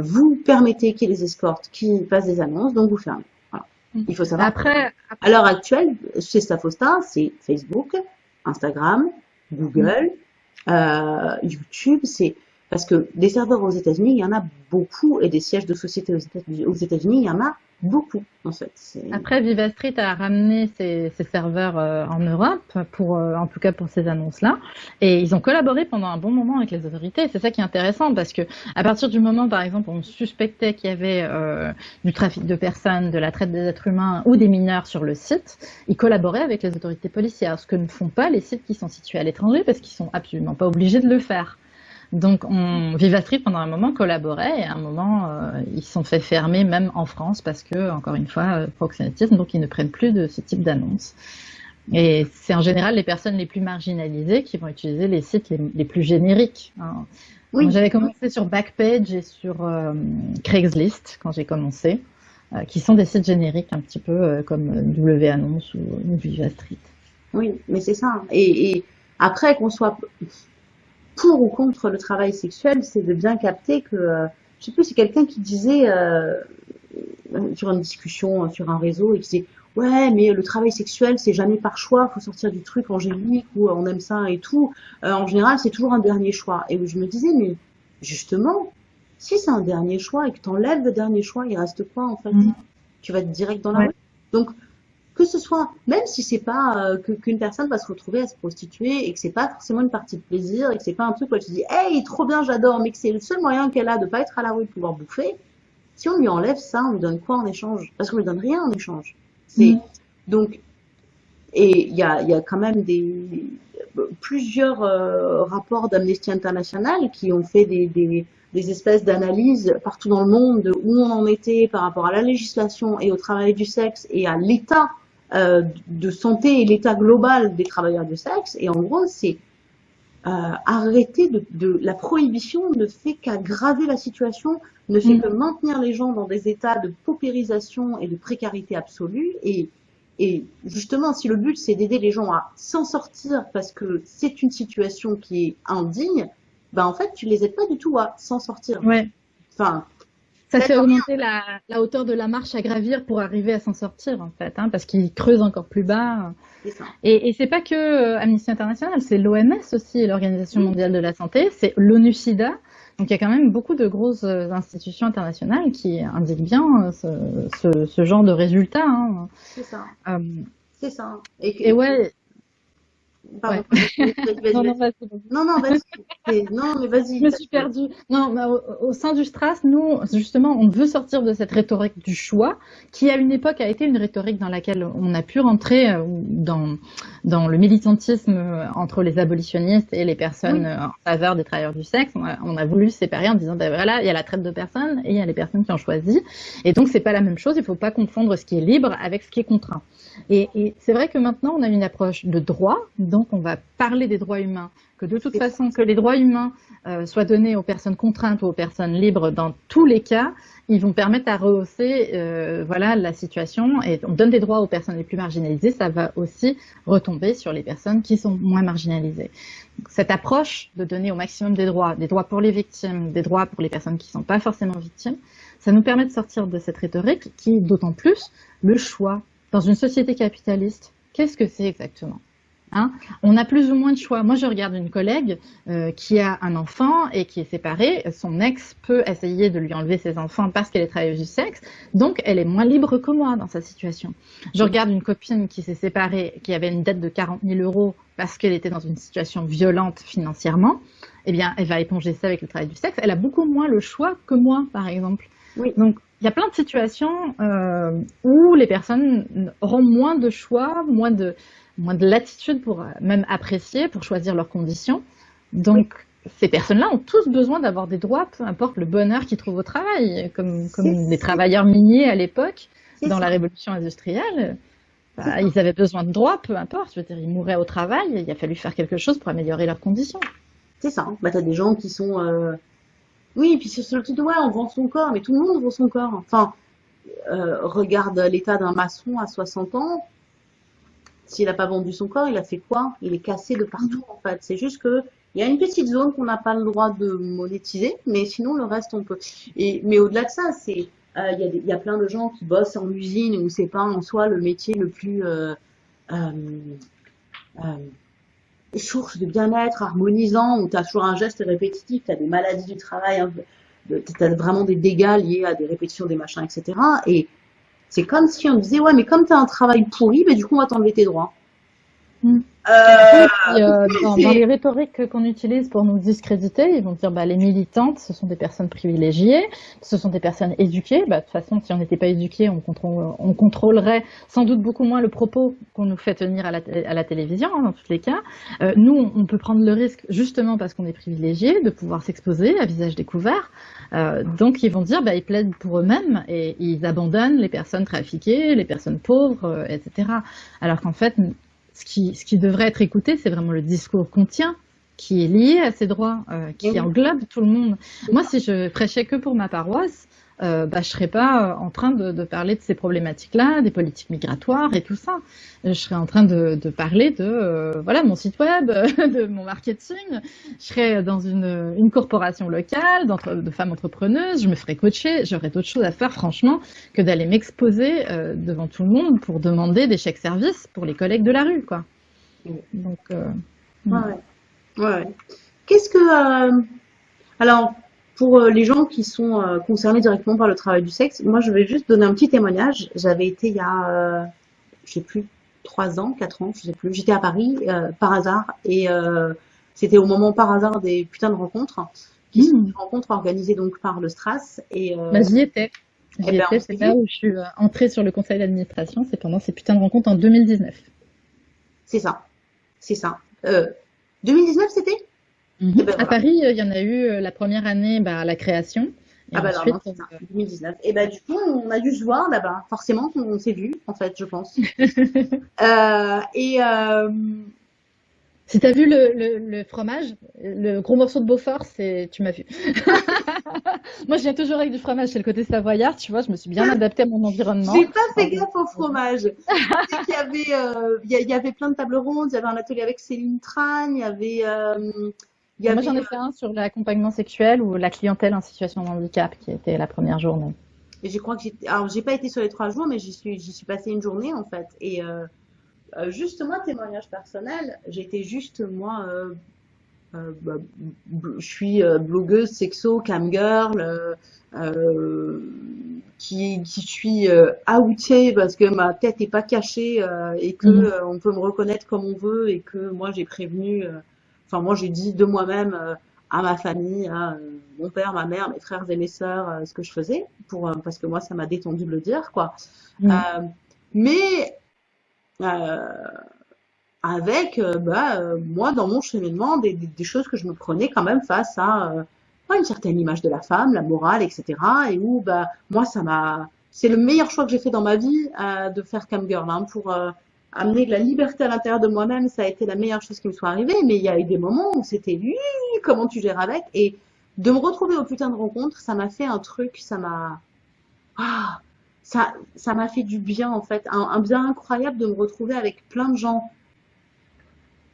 vous permettez qu'il y ait des escortes qui fassent des annonces, donc vous fermez. Voilà. Il faut savoir. Après, À l'heure actuelle, chez Stafosta, c'est Facebook, Instagram, Google, euh, YouTube, c'est parce que des serveurs aux États-Unis, il y en a beaucoup, et des sièges de États- aux États-Unis, il y en a beaucoup, en fait. Après, Viva Street a ramené ses, ses serveurs euh, en Europe, pour, euh, en tout cas pour ces annonces-là, et ils ont collaboré pendant un bon moment avec les autorités. C'est ça qui est intéressant parce que à partir du moment, par exemple, où on suspectait qu'il y avait euh, du trafic de personnes, de la traite des êtres humains ou des mineurs sur le site, ils collaboraient avec les autorités policières, ce que ne font pas les sites qui sont situés à l'étranger parce qu'ils sont absolument pas obligés de le faire. Donc, on, pendant un moment, collaborait et à un moment, euh, ils sont fait fermer même en France parce que, encore une fois, euh, proxénétisme, donc ils ne prennent plus de ce type d'annonces. Et c'est en général les personnes les plus marginalisées qui vont utiliser les sites les, les plus génériques. hein. Oui. J'avais commencé sur Backpage et sur euh, Craigslist quand j'ai commencé, euh, qui sont des sites génériques un petit peu comme W Annonce ou, ou Viva Street. Oui, mais c'est ça. Et, et après, qu'on soit pour ou contre le travail sexuel, c'est de bien capter que, euh, je sais plus, c'est quelqu'un qui disait euh, sur une discussion euh, sur un réseau, et qui disait, ouais, mais le travail sexuel, c'est jamais par choix, faut sortir du truc angélique ou on aime ça et tout. En général, c'est toujours un dernier choix. Et je me disais, mais justement, si c'est un dernier choix et que tu enlèves le dernier choix, il reste quoi en fait? Mhm. Tu vas être direct dans la Ouais. rue? Donc, que ce soit, même si c'est pas euh, qu'une personne va se retrouver à se prostituer et que c'est pas forcément une partie de plaisir et que c'est pas un truc où elle se dit, hey, trop bien, j'adore, mais que c'est le seul moyen qu'elle a de pas être à la rue, de pouvoir bouffer. Si on lui enlève ça, on lui donne quoi en échange? Parce qu'on lui donne rien en échange. C'est Mhm. donc, et il y a, y a quand même des plusieurs euh, rapports d'Amnesty International qui ont fait des, des, des espèces d'analyses partout dans le monde de où on en était par rapport à la législation et au travail du sexe et à l'état euh, de santé et l'état global des travailleurs du sexe. Et en gros, c'est euh, arrêter de, de la prohibition ne fait qu'aggraver la situation, ne fait Mm. que maintenir les gens dans des états de paupérisation et de précarité absolue. Et, et justement, si le but c'est d'aider les gens à s'en sortir parce que c'est une situation qui est indigne, ben en fait tu les aides pas du tout à s'en sortir. Ouais. Enfin, Ça fait augmenter la, la hauteur de la marche à gravir pour arriver à s'en sortir, en fait, hein, parce qu'ils creusent encore plus bas. ça. Et, et c'est pas que euh, Amnesty International, c'est l'OMS aussi, l'Organisation mondiale de la santé, c'est l'ONU-SIDA. Donc il y a quand même beaucoup de grosses euh, institutions internationales qui indiquent bien euh, ce, ce, ce genre de résultats. Hein. C'est ça. Euh, C'est ça. Et, que- et ouais, Pardon. Non, non, (laughs) vas-y. Non, non, vas-y. Non, mais vas-y. Je me suis perdue. Non, mais au, au sein du Stras, nous, justement, on veut sortir de cette rhétorique du choix, qui à une époque a été une rhétorique dans laquelle on a pu rentrer euh, dans, dans le militantisme euh, entre les abolitionnistes et les personnes Oui. euh, en faveur des travailleurs du sexe. On a, on a voulu séparer en disant, ben voilà, il y a la traite de personnes et il y a les personnes qui ont choisi. Et donc, c'est pas la même chose. Il faut pas confondre ce qui est libre avec ce qui est contraint. Et, et c'est vrai que maintenant, on a une approche de droit, donc on va parler des droits humains, que de toute façon, que les droits humains euh, soient donnés aux personnes contraintes ou aux personnes libres, dans tous les cas, ils vont permettre à rehausser euh, voilà, la situation. Et on donne des droits aux personnes les plus marginalisées, ça va aussi retomber sur les personnes qui sont moins marginalisées. Donc, cette approche de donner au maximum des droits, des droits pour les victimes, des droits pour les personnes qui ne sont pas forcément victimes, ça nous permet de sortir de cette rhétorique qui est d'autant plus le choix dans une société capitaliste, qu'est-ce que c'est exactement? Hein On a plus ou moins de choix. Moi, je regarde une collègue euh, qui a un enfant et qui est séparée. Son ex peut essayer de lui enlever ses enfants parce qu'elle est travailleuse du sexe, donc elle est moins libre que moi dans sa situation. Je regarde une copine qui s'est séparée, qui avait une dette de 40 000 euros parce qu'elle était dans une situation violente financièrement. Eh bien, elle va éponger ça avec le travail du sexe. Elle a beaucoup moins le choix que moi, par exemple. Oui. Donc, il y a plein de situations euh, où les personnes auront moins de choix, moins de, moins de latitude pour euh, même apprécier, pour choisir leurs conditions. Donc, ces personnes-là ont tous besoin d'avoir des droits, peu importe le bonheur qu'ils trouvent au travail, comme, comme les travailleurs miniers à l'époque, dans ça. la révolution industrielle. bah, ils avaient besoin de droits, peu importe. Je veux dire, ils mouraient au travail, il a fallu faire quelque chose pour améliorer leurs conditions. C'est ça. Bah, t'as des gens qui sont. euh, Oui, puis c'est sur le truc de ouais, on vend son corps, mais tout le monde vend son corps. Enfin, euh, regarde l'état d'un maçon à 60 ans. S'il n'a pas vendu son corps, il a fait quoi? Il est cassé de partout, en fait. C'est juste que il y a une petite zone qu'on n'a pas le droit de monétiser, mais sinon le reste on peut. Et mais au-delà de ça, c'est euh, il y, a y a plein de gens qui bossent en usine où c'est pas en soi le métier le plus euh, euh, source de bien-être, harmonisant, où tu as toujours un geste répétitif, tu as des maladies du travail, tu as vraiment des dégâts liés à des répétitions des machins, etc. Et c'est comme si on disait, ouais, mais comme tu as un travail pourri, ben, du coup, on va t'enlever tes droits. Mm. Euh, euh, (laughs) dans, les rhétoriques qu'on utilise pour nous discréditer, ils vont dire bah, les militantes, ce sont des personnes privilégiées, ce sont des personnes éduquées. Bah, de toute façon, si on n'était pas éduqué, on, on, contrôlerait sans doute beaucoup moins le propos qu'on nous fait tenir à la, à la télévision, hein, dans tous les cas. Euh, nous, on peut prendre le risque, justement parce qu'on est privilégié, de pouvoir s'exposer à visage découvert. Euh, donc, ils vont dire, bah, ils plaident pour eux-mêmes et ils abandonnent les personnes trafiquées, les personnes pauvres, etc. Alors qu'en fait, ce qui, ce qui devrait être écouté, c'est vraiment le discours qu'on tient, qui est lié à ces droits, euh, qui englobe tout le monde. Moi, si je prêchais que pour ma paroisse, euh, bah, je serais pas en train de, de parler de ces problématiques-là, des politiques migratoires et tout ça. Je serais en train de, de parler de euh, voilà mon site web, (laughs) de mon marketing. Je serais dans une, une corporation locale de femmes entrepreneuses. Je me ferais coacher. J'aurais d'autres choses à faire, franchement, que d'aller m'exposer euh, devant tout le monde pour demander des chèques services pour les collègues de la rue, quoi. Donc, euh, ouais. ouais. Qu'est-ce que alors pour euh, les gens qui sont euh, concernés directement par le travail du sexe, moi je vais juste donner un petit témoignage. J'avais été il y a, euh, je sais plus, trois ans, quatre ans, je sais plus. J'étais à Paris par hasard et c'était au moment par hasard des putains de rencontres, qui sont des rencontres organisées donc par le Stras. Et bah, j'y étais. J'y eh ben, étais, c'est là où je suis entrée sur le conseil d'administration. C'est pendant ces putains de rencontres en 2019. C'est ça, c'est ça. 2019 c'était? Ben, à Paris, euh, il y en a eu euh, la première année bah, à la création. Et ah bah ensuite, non, ça, 2019. Et bah du coup, on a dû se voir là-bas. Forcément, on s'est vu, en fait, je pense. (laughs) euh, et euh... si t'as vu le, le, le, fromage, le gros morceau de Beaufort, c'est tu m'as vu. (laughs) Moi, je viens toujours avec du fromage. C'est le côté savoyard, tu vois. Je me suis bien adaptée à mon environnement. J'ai pas fait gaffe au fromage. (laughs) il y avait, euh, il y avait plein de tables rondes. Il y avait un atelier avec Céline Tran. Il y avait moi, j'en ai fait un sur l'accompagnement sexuel ou la clientèle en situation de handicap, qui était la première journée. Et je crois que j'ai, alors j'ai pas été sur les trois jours, mais j'y suis, j'y suis passée une journée en fait. Et euh, euh juste moi, témoignage personnel, j'étais juste moi, euh, euh, bah, je suis blogueuse sexo, camgirl, qui, qui suis outée parce que ma tête est pas cachée et que mhm. on peut me reconnaître comme on veut et que moi j'ai prévenu Enfin, moi, j'ai dit de moi-même euh, à ma famille, à euh, mon père, ma mère, mes frères et mes sœurs, euh, ce que je faisais, pour parce que moi, ça m'a détendu de le dire, quoi. Mm. mais avec, bah, moi, dans mon cheminement, des, des, choses que je me prenais quand même face à une certaine image de la femme, la morale, etc. Et où, bah, moi, ça m'a, c'est le meilleur choix que j'ai fait dans ma vie de faire cam girl, hein, pour amener de la liberté à l'intérieur de moi-même, ça a été la meilleure chose qui me soit arrivée. Mais il y a eu des moments où c'était lui, comment tu gères avec? Et de me retrouver au putain de rencontre, ça m'a fait un truc, ça m'a, ah, ça, ça m'a fait du bien en fait, un, bien incroyable de me retrouver avec plein de gens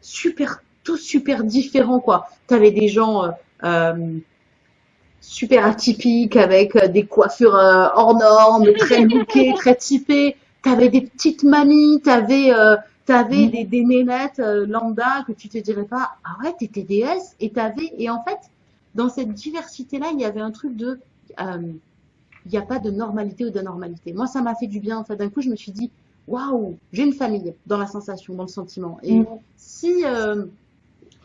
super, tous super différents quoi. T'avais des gens euh, euh super atypiques avec euh, des coiffures euh, hors normes, très lookées, (laughs) très typées t'avais des petites mamies, t'avais euh, t'avais mm. des, des nénettes euh, lambda que tu te dirais pas ah ouais t'étais déesse et t'avais et en fait dans cette diversité là il y avait un truc de euh, il n'y a pas de normalité ou d'anormalité. Moi, ça m'a fait du bien. En fait, d'un coup, je me suis dit, waouh, j'ai une famille dans la sensation, dans le sentiment. Et mm. si euh,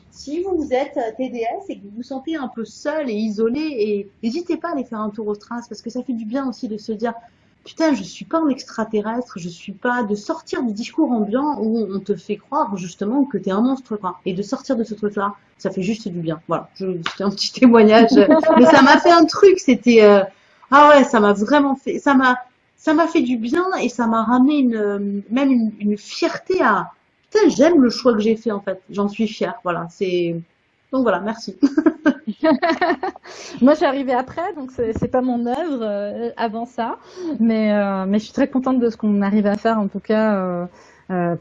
si vous êtes TDS et que vous vous sentez un peu seul et isolé, et n'hésitez pas à aller faire un tour au traces parce que ça fait du bien aussi de se dire, putain, je suis pas un extraterrestre, je suis pas de sortir du discours ambiant où on te fait croire justement que tu es un monstre quoi. Et de sortir de ce truc-là, ça fait juste du bien. Voilà, c'était un petit (laughs) témoignage, mais ça m'a fait un truc. C'était euh, ah ouais, ça m'a vraiment fait, ça m'a ça m'a fait du bien et ça m'a ramené une même une, une fierté à putain, j'aime le choix que j'ai fait en fait. J'en suis fière. Voilà, c'est donc voilà, merci. (laughs) (laughs) Moi, j'ai arrivé après, donc c'est pas mon œuvre euh, avant ça, mais euh, mais je suis très contente de ce qu'on arrive à faire en tout cas. Euh,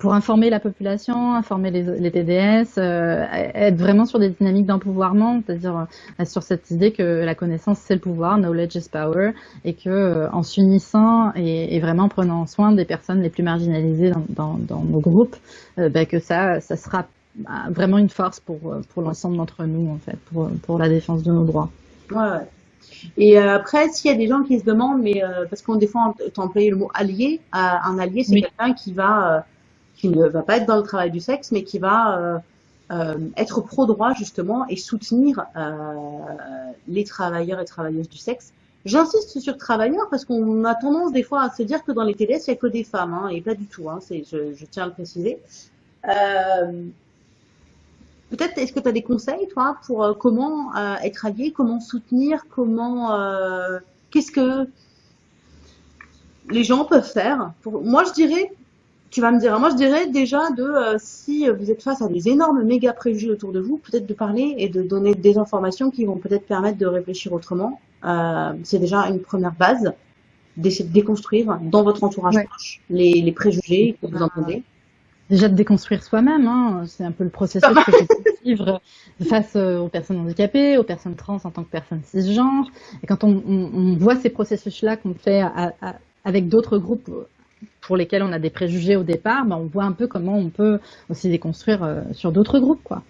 pour informer la population, informer les, TDS, être vraiment sur des dynamiques d'empouvoirment, c'est-à-dire sur cette idée que la connaissance c'est le pouvoir, knowledge is power, et que en s'unissant et, vraiment en prenant soin des personnes les plus marginalisées dans nos groupes, bah, que ça, ça sera bah, vraiment une force pour, pour l'ensemble d'entre nous en fait, pour, pour la défense de nos droits. Ouais, et euh, après, s'il y a des gens qui se demandent, mais euh, parce qu'on des fois tu as employé le mot allié, euh, un allié c'est quelqu'un qui va qui ne va pas être dans le travail du sexe, mais qui va être pro droit justement et soutenir les travailleurs et travailleuses du sexe. J'insiste sur travailleurs parce qu'on a tendance des fois à se dire que dans les TDS il n'y a que des femmes, hein, et pas du tout. Hein, je, tiens à le préciser. Euh, Peut-être, est-ce que tu as des conseils, toi, pour euh, comment euh, être allié, comment soutenir, comment, euh, qu'est-ce que les gens peuvent faire pour... Moi, je dirais, tu vas me dire, moi, je dirais déjà de, si vous êtes face à des énormes méga préjugés autour de vous, peut-être de parler et de donner des informations qui vont peut-être permettre de réfléchir autrement. c'est déjà une première base. D'essayer de déconstruire dans votre entourage proche les, les préjugés que vous entendez déjà de déconstruire soi-même. Hein. C'est un peu le processus que je vivre (laughs) face euh, aux personnes handicapées, aux personnes trans en tant que personnes cisgenres. Et quand on, on, on voit ces processus-là qu'on fait à, à, avec d'autres groupes pour lesquels on a des préjugés au départ, ben on voit un peu comment on peut aussi déconstruire euh, sur d'autres groupes, quoi.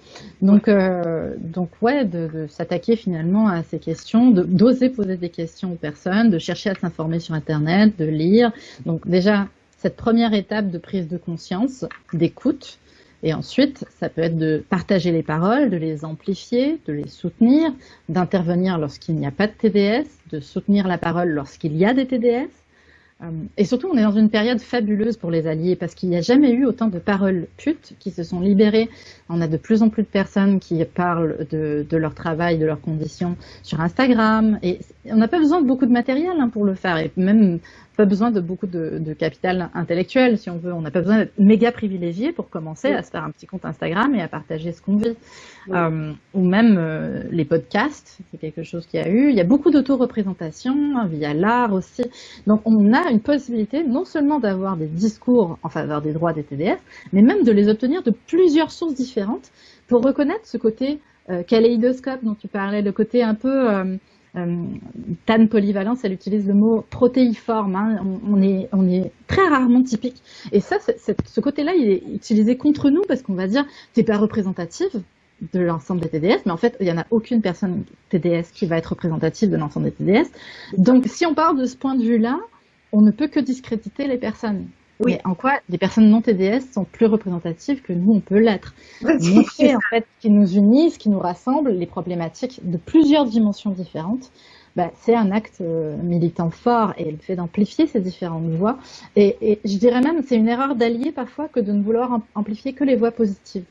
Donc, euh, donc ouais, de, de s'attaquer finalement à ces questions, d'oser poser des questions aux personnes, de chercher à s'informer sur Internet, de lire. Donc déjà, cette première étape de prise de conscience, d'écoute, et ensuite, ça peut être de partager les paroles, de les amplifier, de les soutenir, d'intervenir lorsqu'il n'y a pas de TDS, de soutenir la parole lorsqu'il y a des TDS, et surtout, on est dans une période fabuleuse pour les alliés parce qu'il n'y a jamais eu autant de paroles putes qui se sont libérées. On a de plus en plus de personnes qui parlent de, de leur travail, de leurs conditions sur Instagram. Et on n'a pas besoin de beaucoup de matériel hein, pour le faire. Et même pas besoin de beaucoup de, de capital intellectuel, si on veut. On n'a pas besoin d'être méga privilégié pour commencer à se faire un petit compte Instagram et à partager ce qu'on vit. Euh, ou même euh, les podcasts, c'est quelque chose qui a eu. Il y a beaucoup d'auto-représentation hein, via l'art aussi. Donc on a une possibilité non seulement d'avoir des discours en faveur des droits des TDF, mais même de les obtenir de plusieurs sources différentes pour reconnaître ce côté euh, kaléidoscope dont tu parlais, le côté un peu euh, euh, Tan Polyvalence, elle utilise le mot protéiforme. Hein. On, est, très rarement typique. Et ça, ce côté-là, il est utilisé contre nous parce qu'on va dire, t'es pas représentative de l'ensemble des TDS, mais en fait, il n'y en a aucune personne TDS qui va être représentative de l'ensemble des TDS. Donc, si on parle de ce point de vue-là, on ne peut que discréditer les personnes. Oui. Mais en quoi les personnes non TDS sont plus représentatives que nous, on peut l'être. Montrer en fait qui nous unit, ce qui nous rassemble, les problématiques de plusieurs dimensions différentes, bah, c'est un acte euh, militant fort et le fait d'amplifier ces différentes voix. Et, et je dirais même, c'est une erreur d'allier parfois que de ne vouloir amplifier que les voix positives.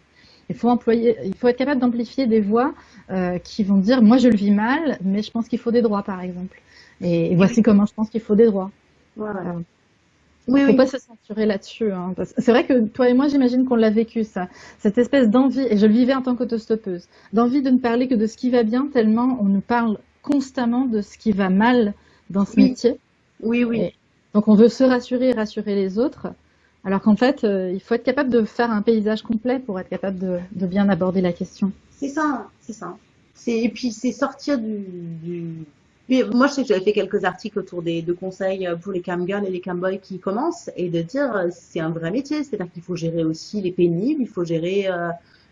Il faut employer, il faut être capable d'amplifier des voix euh, qui vont dire, moi je le vis mal, mais je pense qu'il faut des droits, par exemple. Et, et voici comment je pense qu'il faut des droits. Voilà. Oui, faut pas se censurer là-dessus. Hein, c'est vrai que toi et moi, j'imagine qu'on l'a vécu, ça. Cette espèce d'envie, et je le vivais en tant qu'autostoppeuse, d'envie de ne parler que de ce qui va bien, tellement on nous parle constamment de ce qui va mal dans ce métier. Oui, oui. donc on veut se rassurer et rassurer les autres, alors qu'en fait, euh, il faut être capable de faire un paysage complet pour être capable de, de bien aborder la question. C'est ça, c'est ça. Et puis c'est sortir du, du moi, je sais que j'avais fait quelques articles autour des de conseils pour les camgirls et les camboys qui commencent et de dire euh, c'est un vrai métier, c'est-à-dire qu'il faut gérer aussi les pénibles, il faut gérer euh,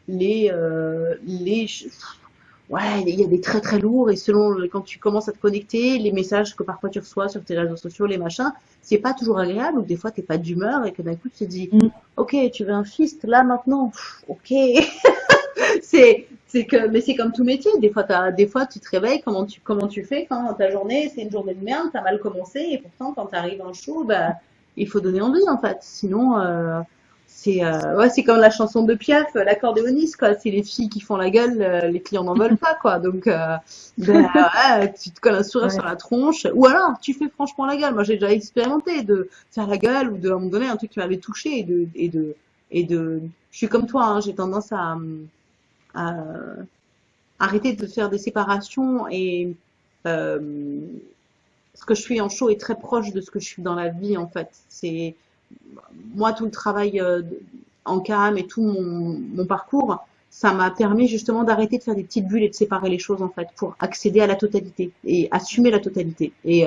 les euh, les ouais, il y a des très très lourds et selon quand tu commences à te connecter, les messages que parfois tu reçois sur tes réseaux sociaux, les machins, c'est pas toujours agréable ou des fois t'es pas d'humeur et que d'un coup tu te dis mm. ok tu veux un fist là maintenant, ok (laughs) (laughs) c'est c'est que mais c'est comme tout métier. Des fois as, des fois tu te réveilles comment tu comment tu fais quand ta journée c'est une journée de merde t'as mal commencé et pourtant quand t'arrives en show bah il faut donner envie en fait. Sinon euh, c'est euh, ouais c'est comme la chanson de Piaf l'accordéoniste quoi. C'est les filles qui font la gueule euh, les clients n'en veulent pas quoi. Donc euh, (laughs) bah, tu te colles un sourire sur la tronche. Ou alors tu fais franchement la gueule. Moi j'ai déjà expérimenté de faire la gueule ou de me donner un truc qui m'avait touché et de et de et de je suis comme toi hein, j'ai tendance à euh, arrêter de faire des séparations et euh, ce que je suis en show est très proche de ce que je suis dans la vie en fait. C'est moi, tout le travail euh, en CAM et tout mon, mon parcours, ça m'a permis justement d'arrêter de faire des petites bulles et de séparer les choses en fait pour accéder à la totalité et assumer la totalité. Et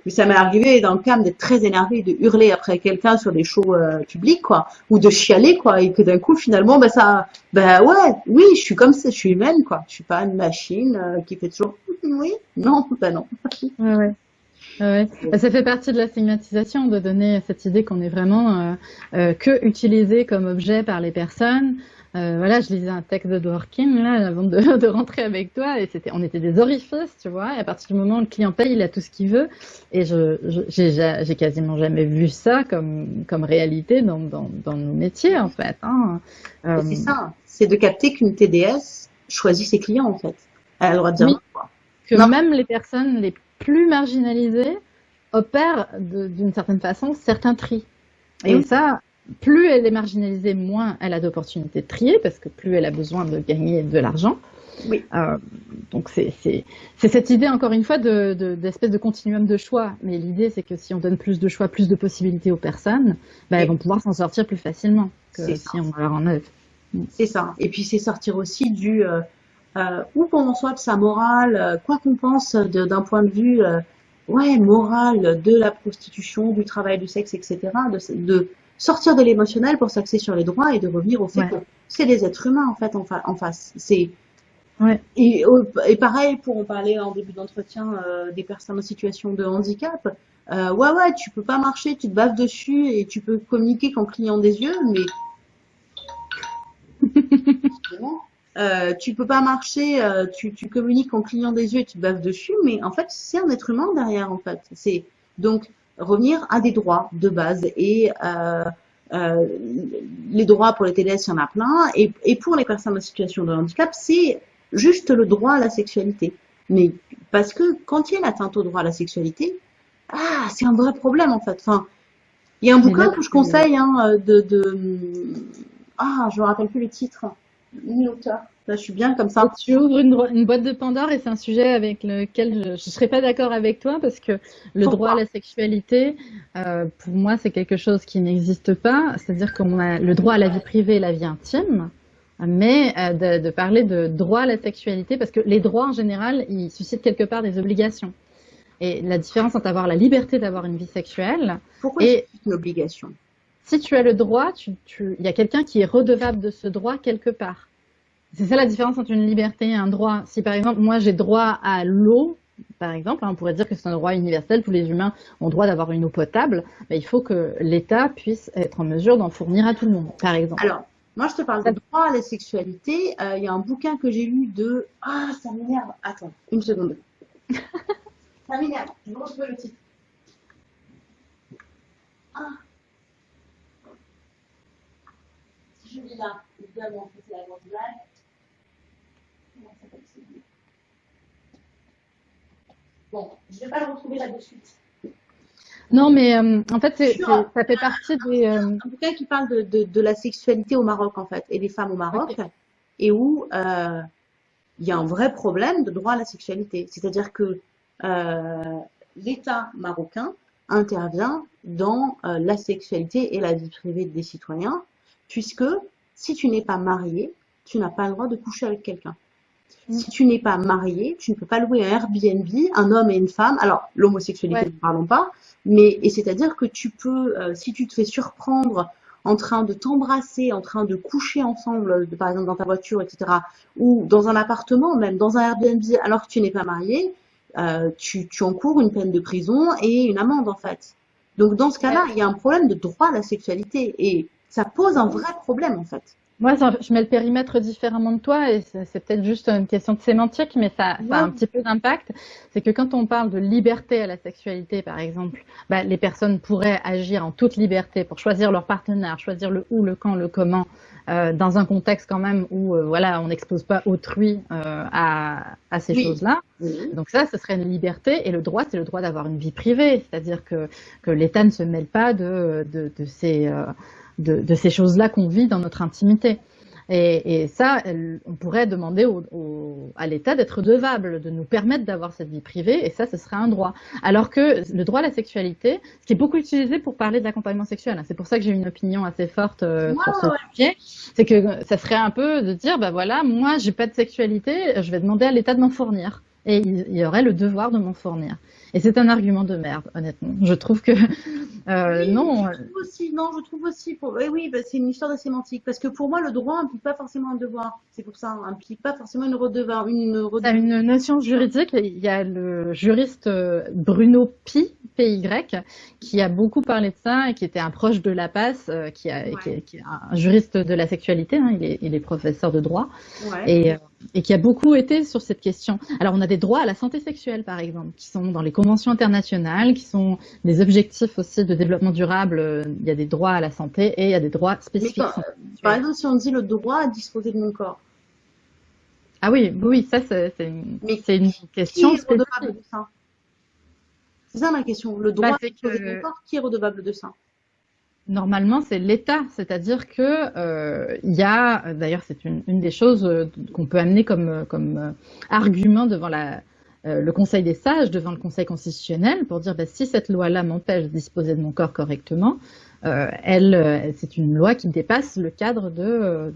euh, mais ça m'est arrivé dans le CAM d'être très énervé, de hurler après quelqu'un sur des shows euh, publics quoi, ou de chialer quoi, et que d'un coup finalement bah ça, bah ouais, oui, je suis comme ça, je suis humaine quoi, je suis pas une machine euh, qui fait toujours (laughs) oui, non, bah non. Ouais, ouais. Ça fait partie de la stigmatisation de donner cette idée qu'on est vraiment euh, que utilisé comme objet par les personnes, euh, voilà, je lisais un texte de Dworkin là avant de, (laughs) de, rentrer avec toi et c'était, on était des orifices, tu vois. Et à partir du moment où le client paye, il a tout ce qu'il veut. Et je, j'ai, quasiment jamais vu ça comme comme réalité dans dans, dans nos métiers en fait. Hein. Euh... C'est ça, c'est de capter qu'une TDS choisit ses clients en fait. Elle a le droit de dire oui, Que même les personnes les plus marginalisées opèrent d'une certaine façon certains tris. Et oui. ça, plus elle est marginalisée, moins elle a d'opportunités de trier, parce que plus elle a besoin de gagner de l'argent. Oui. Euh, donc c'est cette idée, encore une fois, d'espèce de, de, de, continuum de choix. Mais l'idée, c'est que si on donne plus de choix, plus de possibilités aux personnes, bah, elles vont pouvoir s'en sortir plus facilement que si ça. on leur enlève. C'est ça. Et puis c'est sortir aussi du euh, euh, ou qu'on soit de sa morale, euh, quoi qu'on pense d'un point de vue euh, ouais moral de la prostitution, du travail du sexe, etc. De, de sortir de l'émotionnel pour s'axer sur les droits et de revenir au fait ouais. que c'est des êtres humains en fait en, fa en face. C'est ouais. et, et, pareil pour en parler en début d'entretien euh, des personnes en situation de handicap. Euh, ouais ouais, tu peux pas marcher, tu te baves dessus et tu peux communiquer qu'en clignant des yeux, mais (laughs) euh, tu peux pas marcher, euh, tu, tu communiques en clignant des yeux et tu te baves dessus, mais en fait c'est un être humain derrière en fait. C'est donc revenir à des droits de base. Et euh, euh, les droits pour les TDS, il y en a plein. Et, et pour les personnes en situation de handicap, c'est juste le droit à la sexualité. Mais parce que quand il y a l'atteinte au droit à la sexualité, ah, c'est un vrai problème en fait. Enfin, il y a un bouquin que je conseille hein, de, de ah, je me rappelle plus le titre, l'auteur. Là, je suis bien comme ça. Tu ouvres une, une boîte de Pandore et c'est un sujet avec lequel je ne serais pas d'accord avec toi parce que le Pourquoi droit à la sexualité, euh, pour moi, c'est quelque chose qui n'existe pas. C'est-à-dire qu'on a le droit à la vie privée et la vie intime, mais euh, de, de, parler de droit à la sexualité parce que les droits en général, ils suscitent quelque part des obligations. Et la différence entre avoir la liberté d'avoir une vie sexuelle Pourquoi et une obligation? Si tu as le droit, il tu, y a quelqu'un qui est redevable de ce droit quelque part. C'est ça la différence entre une liberté et un droit. Si par exemple, moi j'ai droit à l'eau, par exemple, hein, on pourrait dire que c'est un droit universel, tous les humains ont droit d'avoir une eau potable, mais il faut que l'État puisse être en mesure d'en fournir à tout le monde, par exemple. Alors, moi je te parle de droit à la sexualité. Euh, il y a un bouquin que j'ai lu de... Ah, ça m'énerve. Attends, une seconde. (laughs) ça m'énerve. Je retrouve le titre. Ah. Si je lis là, évidemment, c'est la grande blague. Bon, je ne vais pas le retrouver là de suite. Non, mais euh, en fait, ça fait partie des. Euh... Un bouquin qui parle de, de, de, la sexualité au Maroc, en fait, et des femmes au Maroc, okay. et où euh, il y a un vrai problème de droit à la sexualité. C'est-à-dire que euh, l'État marocain intervient dans la sexualité et la vie privée des citoyens, puisque si tu n'es pas marié, tu n'as pas le droit de coucher avec quelqu'un. Si tu n'es pas marié, tu ne peux pas louer un Airbnb, un homme et une femme. Alors, l'homosexualité, ouais. ne parlons pas. Mais, et c'est-à-dire que tu peux, euh, si tu te fais surprendre en train de t'embrasser, en train de coucher ensemble, de, par exemple dans ta voiture, etc., ou dans un appartement, même dans un Airbnb, alors que tu n'es pas marié, euh, tu, tu encours une peine de prison et une amende, en fait. Donc, dans ce cas-là, il y a un problème de droit à la sexualité. Et ça pose un vrai problème, en fait. Moi, je mets le périmètre différemment de toi et c'est peut-être juste une question de sémantique, mais ça, ça a un petit peu d'impact. C'est que quand on parle de liberté à la sexualité, par exemple, bah, les personnes pourraient agir en toute liberté pour choisir leur partenaire, choisir le où, le quand, le comment, euh, dans un contexte quand même où euh, voilà, on n'expose pas autrui euh, à, à, ces oui. choses-là. Donc ça, ce serait une liberté et le droit, c'est le droit d'avoir une vie privée, c'est-à-dire que, que l'État ne se mêle pas de, de, de ces euh, de, de ces choses-là qu'on vit dans notre intimité. Et, et ça, on pourrait demander au, à l'État d'être redevable, de nous permettre d'avoir cette vie privée, et ça, ce serait un droit. Alors que le droit à la sexualité, ce qui est beaucoup utilisé pour parler de l'accompagnement sexuel, hein, c'est pour ça que j'ai une opinion assez forte euh, sur ce sujet, c'est que ça serait un peu de dire, bah voilà, moi, j'ai pas de sexualité, je vais demander à l'État de m'en fournir et il y aurait le devoir de m'en fournir. Et c'est un argument de merde, honnêtement. Je trouve que euh, non. Je trouve aussi, non, je trouve aussi. Pour... Eh oui, bah, c'est une histoire de sémantique. Parce que pour moi, le droit implique pas forcément un devoir. C'est pour ça, implique pas forcément une redevance. Une, redevance. une notion juridique. Il y a le juriste euh, Bruno Pi, PY, qui a beaucoup parlé de ça et qui était un proche de la passe, euh, qui, a, qui, est, un juriste de la sexualité. Hein, il, est, il, est, professeur de droit. Ouais. Et, euh, et qui a beaucoup été sur cette question. Alors, on a des droits à la santé sexuelle, par exemple, qui sont dans les conventions internationales, qui sont des objectifs aussi de développement durable. Il y a des droits à la santé et il y a des droits spécifiques. par exemple, si on dit le droit à disposer de mon corps. Ah oui, oui, ça c'est une, une, question qui est redevable de ça? C'est ça ma question. Le droit bah, à disposer de mon corps, qui est redevable de ça? Normalement, c'est l'État, c'est-à-dire que euh, il y a, d'ailleurs, c'est une, une, des choses euh, qu'on peut amener comme, comme euh, argument devant la, euh, le Conseil des sages devant le Conseil constitutionnel pour dire bah, si cette loi-là m'empêche de disposer de mon corps correctement, euh, elle, euh, c'est une loi qui dépasse le cadre de,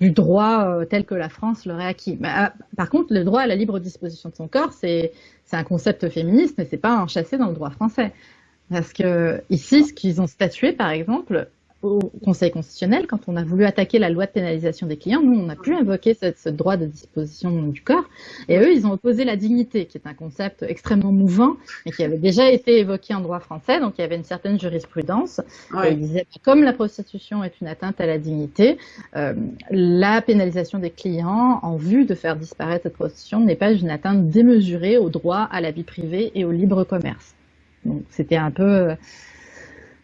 du droit tel que la France l'aurait acquis. Ah, par contre, le droit à la libre disposition de son corps, c'est un concept féministe, mais c'est pas enchâssé dans le droit français. Parce que ici, ce qu'ils ont statué, par exemple, au Conseil constitutionnel, quand on a voulu attaquer la loi de pénalisation des clients, nous, on a pu invoquer ce, droit de disposition du corps, et eux, ils ont opposé la dignité, qui est un concept extrêmement mouvant, et qui avait déjà été évoqué en droit français, donc il y avait une certaine jurisprudence. Ouais. ils disaient, comme la prostitution est une atteinte à la dignité, euh, la pénalisation des clients en vue de faire disparaître cette prostitution n'est pas une atteinte démesurée au droit à la vie privée et au libre commerce. Donc c'était un peu euh,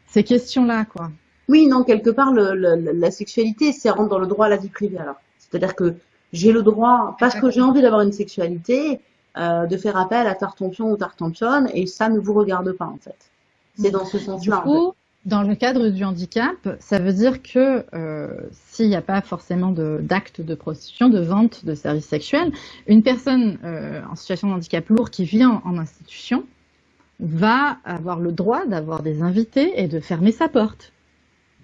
ces questions-là, quoi. Oui, non, quelque part, le, le, la sexualité, c'est rentre dans le droit à la vie privée. Alors, c'est-à-dire que j'ai le droit, parce que j'ai envie d'avoir une sexualité, euh, de faire appel à tartampion ou tartampionne, et ça ne vous regarde pas, en fait. C'est dans ce sens-là. Du coup, dans le cadre du handicap, ça veut dire que euh, s'il n'y a pas forcément d'acte de, de, prostitution, de vente de services sexuels, une personne euh, en situation de handicap lourd qui vient en institution va avoir le droit d'avoir des invités et de fermer sa porte.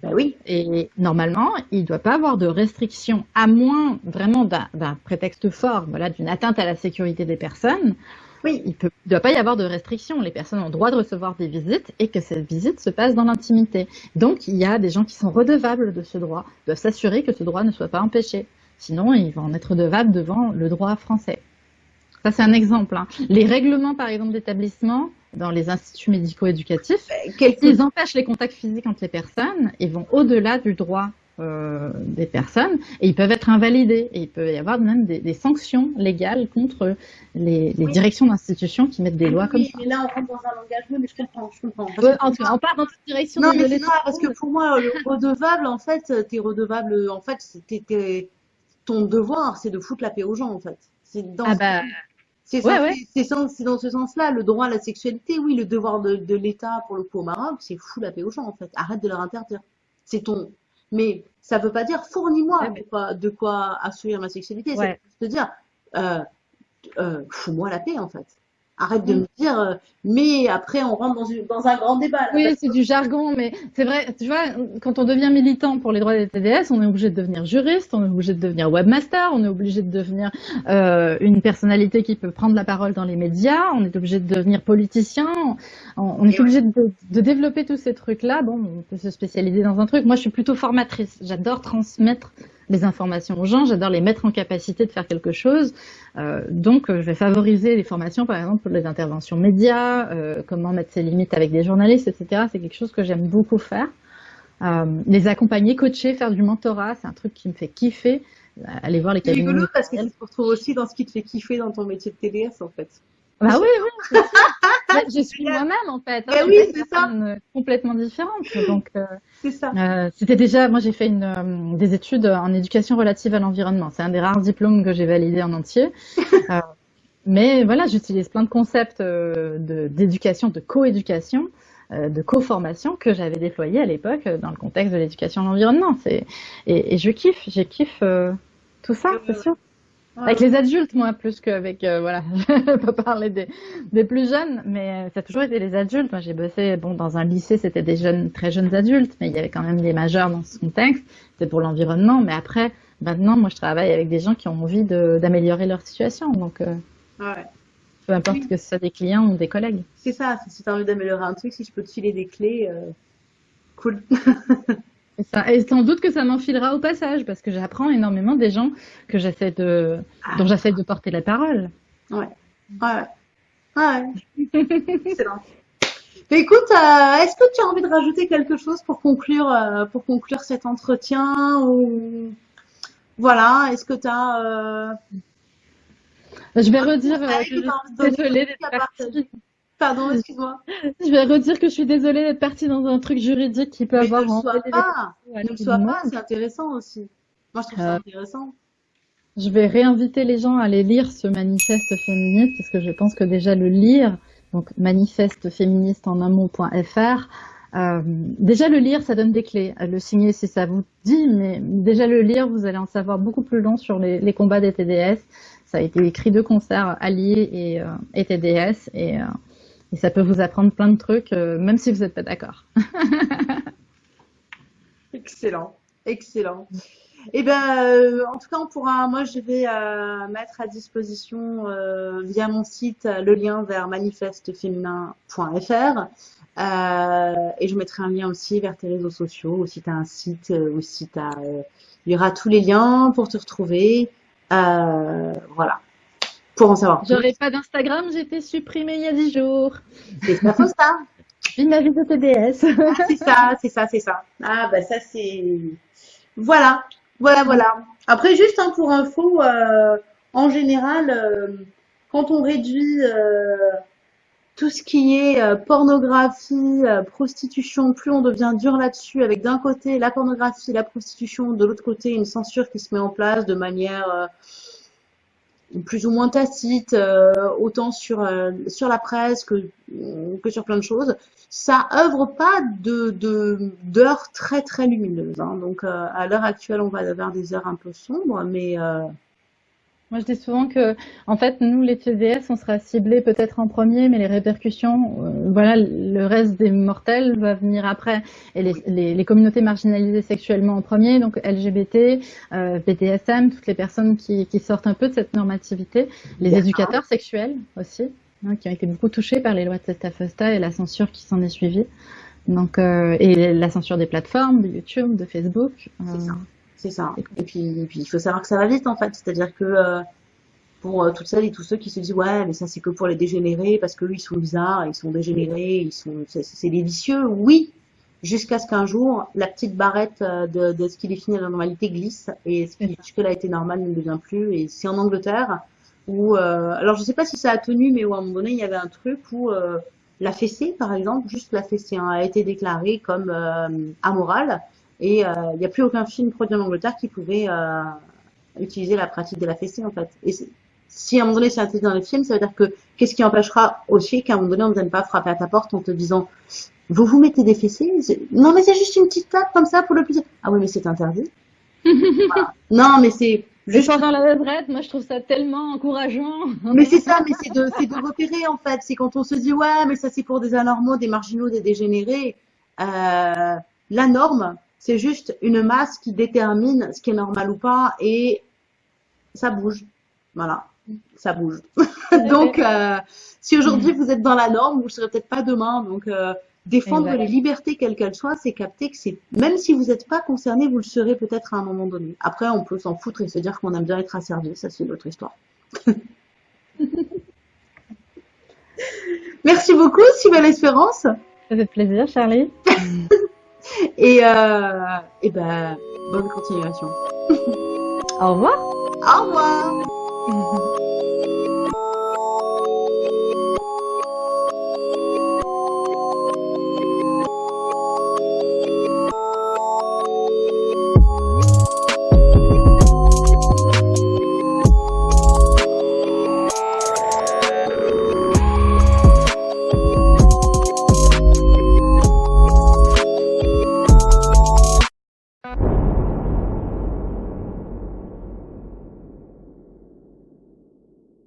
Ben oui. Et normalement, il ne doit pas avoir de restrictions, à moins vraiment d'un prétexte fort, voilà, d'une atteinte à la sécurité des personnes. Oui. Il ne doit pas y avoir de restrictions. Les personnes ont le droit de recevoir des visites et que cette visite se passe dans l'intimité. Donc, il y a des gens qui sont redevables de ce droit, doivent s'assurer que ce droit ne soit pas empêché. Sinon, ils vont en être redevables devant le droit français. Ça, c'est un exemple. Hein. Les règlements, par exemple, d'établissement, dans les instituts médico-éducatifs, euh, ils empêchent les contacts physiques entre les personnes et vont au-delà du droit euh, des personnes et ils peuvent être invalidés et il peut y avoir même des, des sanctions légales contre les, les oui. directions d'institutions qui mettent des lois oui, comme ça. Mais là, on rentre dans un engagement, mais je comprends, je comprends. Ouais, en tout cas, on part dans toute direction. Non, mais c'est parce que pour moi, le redevable, en fait, t'es redevable, en fait, c'était ton devoir, c'est de foutre la paix aux gens, en fait. C'est dans ah bah, c'est ouais, ouais. c'est dans ce sens-là, le droit à la sexualité, oui, le devoir de, de l'État pour le coup au Maroc, c'est fou la paix aux gens en fait. Arrête de leur interdire. C'est ton. Mais ça veut pas dire fournis-moi ouais, de, quoi, de quoi assurer ma sexualité. C'est te dire euh, euh, fous-moi la paix en fait. Arrête de mm. me dire, euh, mais après on rentre dans, une, dans un grand débat. Là, oui, c'est du jargon, mais c'est vrai, tu vois, quand on devient militant pour les droits des TDS, on est obligé de devenir juriste, on est obligé de devenir webmaster, on est obligé de devenir euh, une personnalité qui peut prendre la parole dans les médias, on est obligé de devenir politicien, on, on est obligé de, de, développer tous ces trucs-là. Bon, on peut se spécialiser dans un truc. Moi, je suis plutôt formatrice. J'adore transmettre les informations aux gens, j'adore les mettre en capacité de faire quelque chose. Euh, donc, je vais favoriser les formations, par exemple, pour les interventions médias, euh, comment mettre ses limites avec des journalistes, etc. C'est quelque chose que j'aime beaucoup faire. Euh, les accompagner, coacher, faire du mentorat, c'est un truc qui me fait kiffer. Aller voir les cabinets. C'est rigolo parce que tu te retrouves aussi dans ce qui te fait kiffer dans ton métier de TDS, en fait. Bah oui, oui. je suis moi-même en fait. Hein, oui, c'est ça. Complètement différente. Donc, euh, c'est ça. Euh, C'était déjà, moi j'ai fait une, euh, des études en éducation relative à l'environnement. C'est un des rares diplômes que j'ai validé en entier. (laughs) Euh, mais voilà, j'utilise plein de concepts d'éducation, de, coéducation de co-formation que j'avais déployé à l'époque dans le contexte de l'éducation à l'environnement. Et, et je kiffe, je kiffe tout ça, c'est sûr. Avec les adultes, moi, plus qu'avec, euh, voilà, (laughs) je peux parler des, des, plus jeunes, mais ça a toujours été les adultes. Moi, j'ai bossé, bon, dans un lycée, c'était des jeunes, très jeunes adultes, mais il y avait quand même des majeurs dans ce contexte. C'était pour l'environnement, mais après, maintenant, moi, je travaille avec des gens qui ont envie d'améliorer leur situation. Donc, euh, ouais. peu importe que ce soit des clients ou des collègues. C'est ça. Si tu as envie d'améliorer un truc, si je peux te filer des clés, euh, cool. (laughs) Et sans doute que ça m'enfilera au passage, parce que j'apprends énormément des gens que j'essaie de, ah. dont j'essaie de porter la parole. Ouais. Ouais. Ouais. (laughs) Excellent. écoute, euh, est-ce que tu as envie de rajouter quelque chose pour conclure, euh, pour conclure cet entretien ou voilà, est-ce que tu as euh, Je vais redire que je suis désolée d'être partie. Pardon, (laughs) excuse-moi. Je vais redire que je suis désolée d'être partie dans un truc juridique qui peut avoir. Ne le sois pas. Ne le sois pas. C'est intéressant aussi. Moi, je trouve ça euh, intéressant. Je vais réinviter les gens à aller lire ce manifeste féministe parce que je pense que déjà le lire, donc manifeste féministe en un mot.fr, euh, déjà le lire, ça donne des clés. Le signer si ça vous dit, mais déjà le lire, vous allez en savoir beaucoup plus long sur les, les combats des TDS. Ça a été écrit de concert Alliés et, euh, et TDS et euh, et ça peut vous apprendre plein de trucs, euh, même si vous n'êtes pas d'accord. (laughs) excellent, excellent. Eh ben, euh, en tout cas, on pourra, moi, je vais euh, mettre à disposition via mon site le lien vers manifesteféminin.fr et je mettrai un lien aussi vers tes réseaux sociaux, si tu as un site, ou si il y aura tous les liens pour te retrouver. voilà pour en savoir J'aurais pas d'Instagram, j'ai été supprimée il y a 10 jours. C'est pas faux ça. (laughs) J'ai ma vie de TDS. Ah, c'est ça, c'est ça, c'est ça. Ah bah ça c'est... Voilà, voilà, voilà. Après juste hein, pour info, euh, en général, euh, quand on réduit euh, tout ce qui est pornographie, prostitution, plus on devient dur là-dessus, avec d'un côté la pornographie, la prostitution, de l'autre côté une censure qui se met en place de manière plus ou moins tacite, euh, autant sur euh, sur la presse que que sur plein de choses. Ça œuvre pas de d'heures très très lumineuses. Hein. Donc euh, à l'heure actuelle, on va avoir des heures un peu sombres, mais moi, je dis souvent que, en fait, nous, les TDS, on sera ciblés peut-être en premier, mais les répercussions, euh, voilà, le reste des mortels va venir après. Et les, les, les communautés marginalisées sexuellement en premier, donc LGBT, euh, BDSM, toutes les personnes qui, qui, sortent un peu de cette normativité, les éducateurs sexuels aussi, hein, qui ont été beaucoup touchés par les lois de Testa Fosta et la censure qui s'en est suivie. Donc, euh, et la censure des plateformes, de YouTube, de Facebook. C'est ça. C'est ça. Et puis, puis, il faut savoir que ça va vite en fait. C'est-à-dire que euh, pour euh, toutes celles et tous ceux qui se disent ouais, mais ça c'est que pour les dégénérés parce qu'eux ils sont bizarres, ils sont dégénérés, ils sont, c'est des vicieux. Oui, jusqu'à ce qu'un jour la petite barrette euh, de, de ce qui définit la normalité glisse et ce qui jusque-là a été normal ne devient plus. Et c'est en Angleterre où, alors je sais pas si ça a tenu, mais où à un moment donné il y avait un truc où la fessée, par exemple, juste la fessée, hein, a été déclarée comme amorale et il euh, n'y a plus aucun film produit en Angleterre qui pouvait euh, utiliser la pratique de la fessée, en fait. Et si à un moment donné c'est interdit dans les films, ça veut dire que qu'est-ce qui empêchera aussi qu'à un moment donné on ne vienne pas frapper à ta porte en te disant vous vous mettez des fessées? Non mais c'est juste une petite tape comme ça pour le plaisir. Ah oui mais c'est interdit. (laughs) Non mais c'est juste dans la levrette, moi je trouve ça tellement encourageant. Mais c'est ça, mais c'est de, de repérer en fait. C'est quand on se dit ouais mais ça c'est pour des anormaux, des marginaux, des dégénérés. Euh, la norme, c'est juste une masse qui détermine ce qui est normal ou pas et ça bouge. Voilà, ça bouge. (laughs) donc, euh, si aujourd'hui vous êtes dans la norme, vous ne serez peut-être pas demain. Donc, euh, défendre les libertés quelles qu'elles soient, c'est capter que c'est même si vous n'êtes pas concerné, vous le serez peut-être à un moment donné. Après, on peut s'en foutre et se dire qu'on aime bien être asservi. Ça, c'est l'autre histoire. (laughs) Merci beaucoup, si belle espérance. Ça fait plaisir, Charlie. (laughs) (laughs) Et, euh, et ben, bonne continuation. (laughs) Au revoir. Au revoir. (laughs)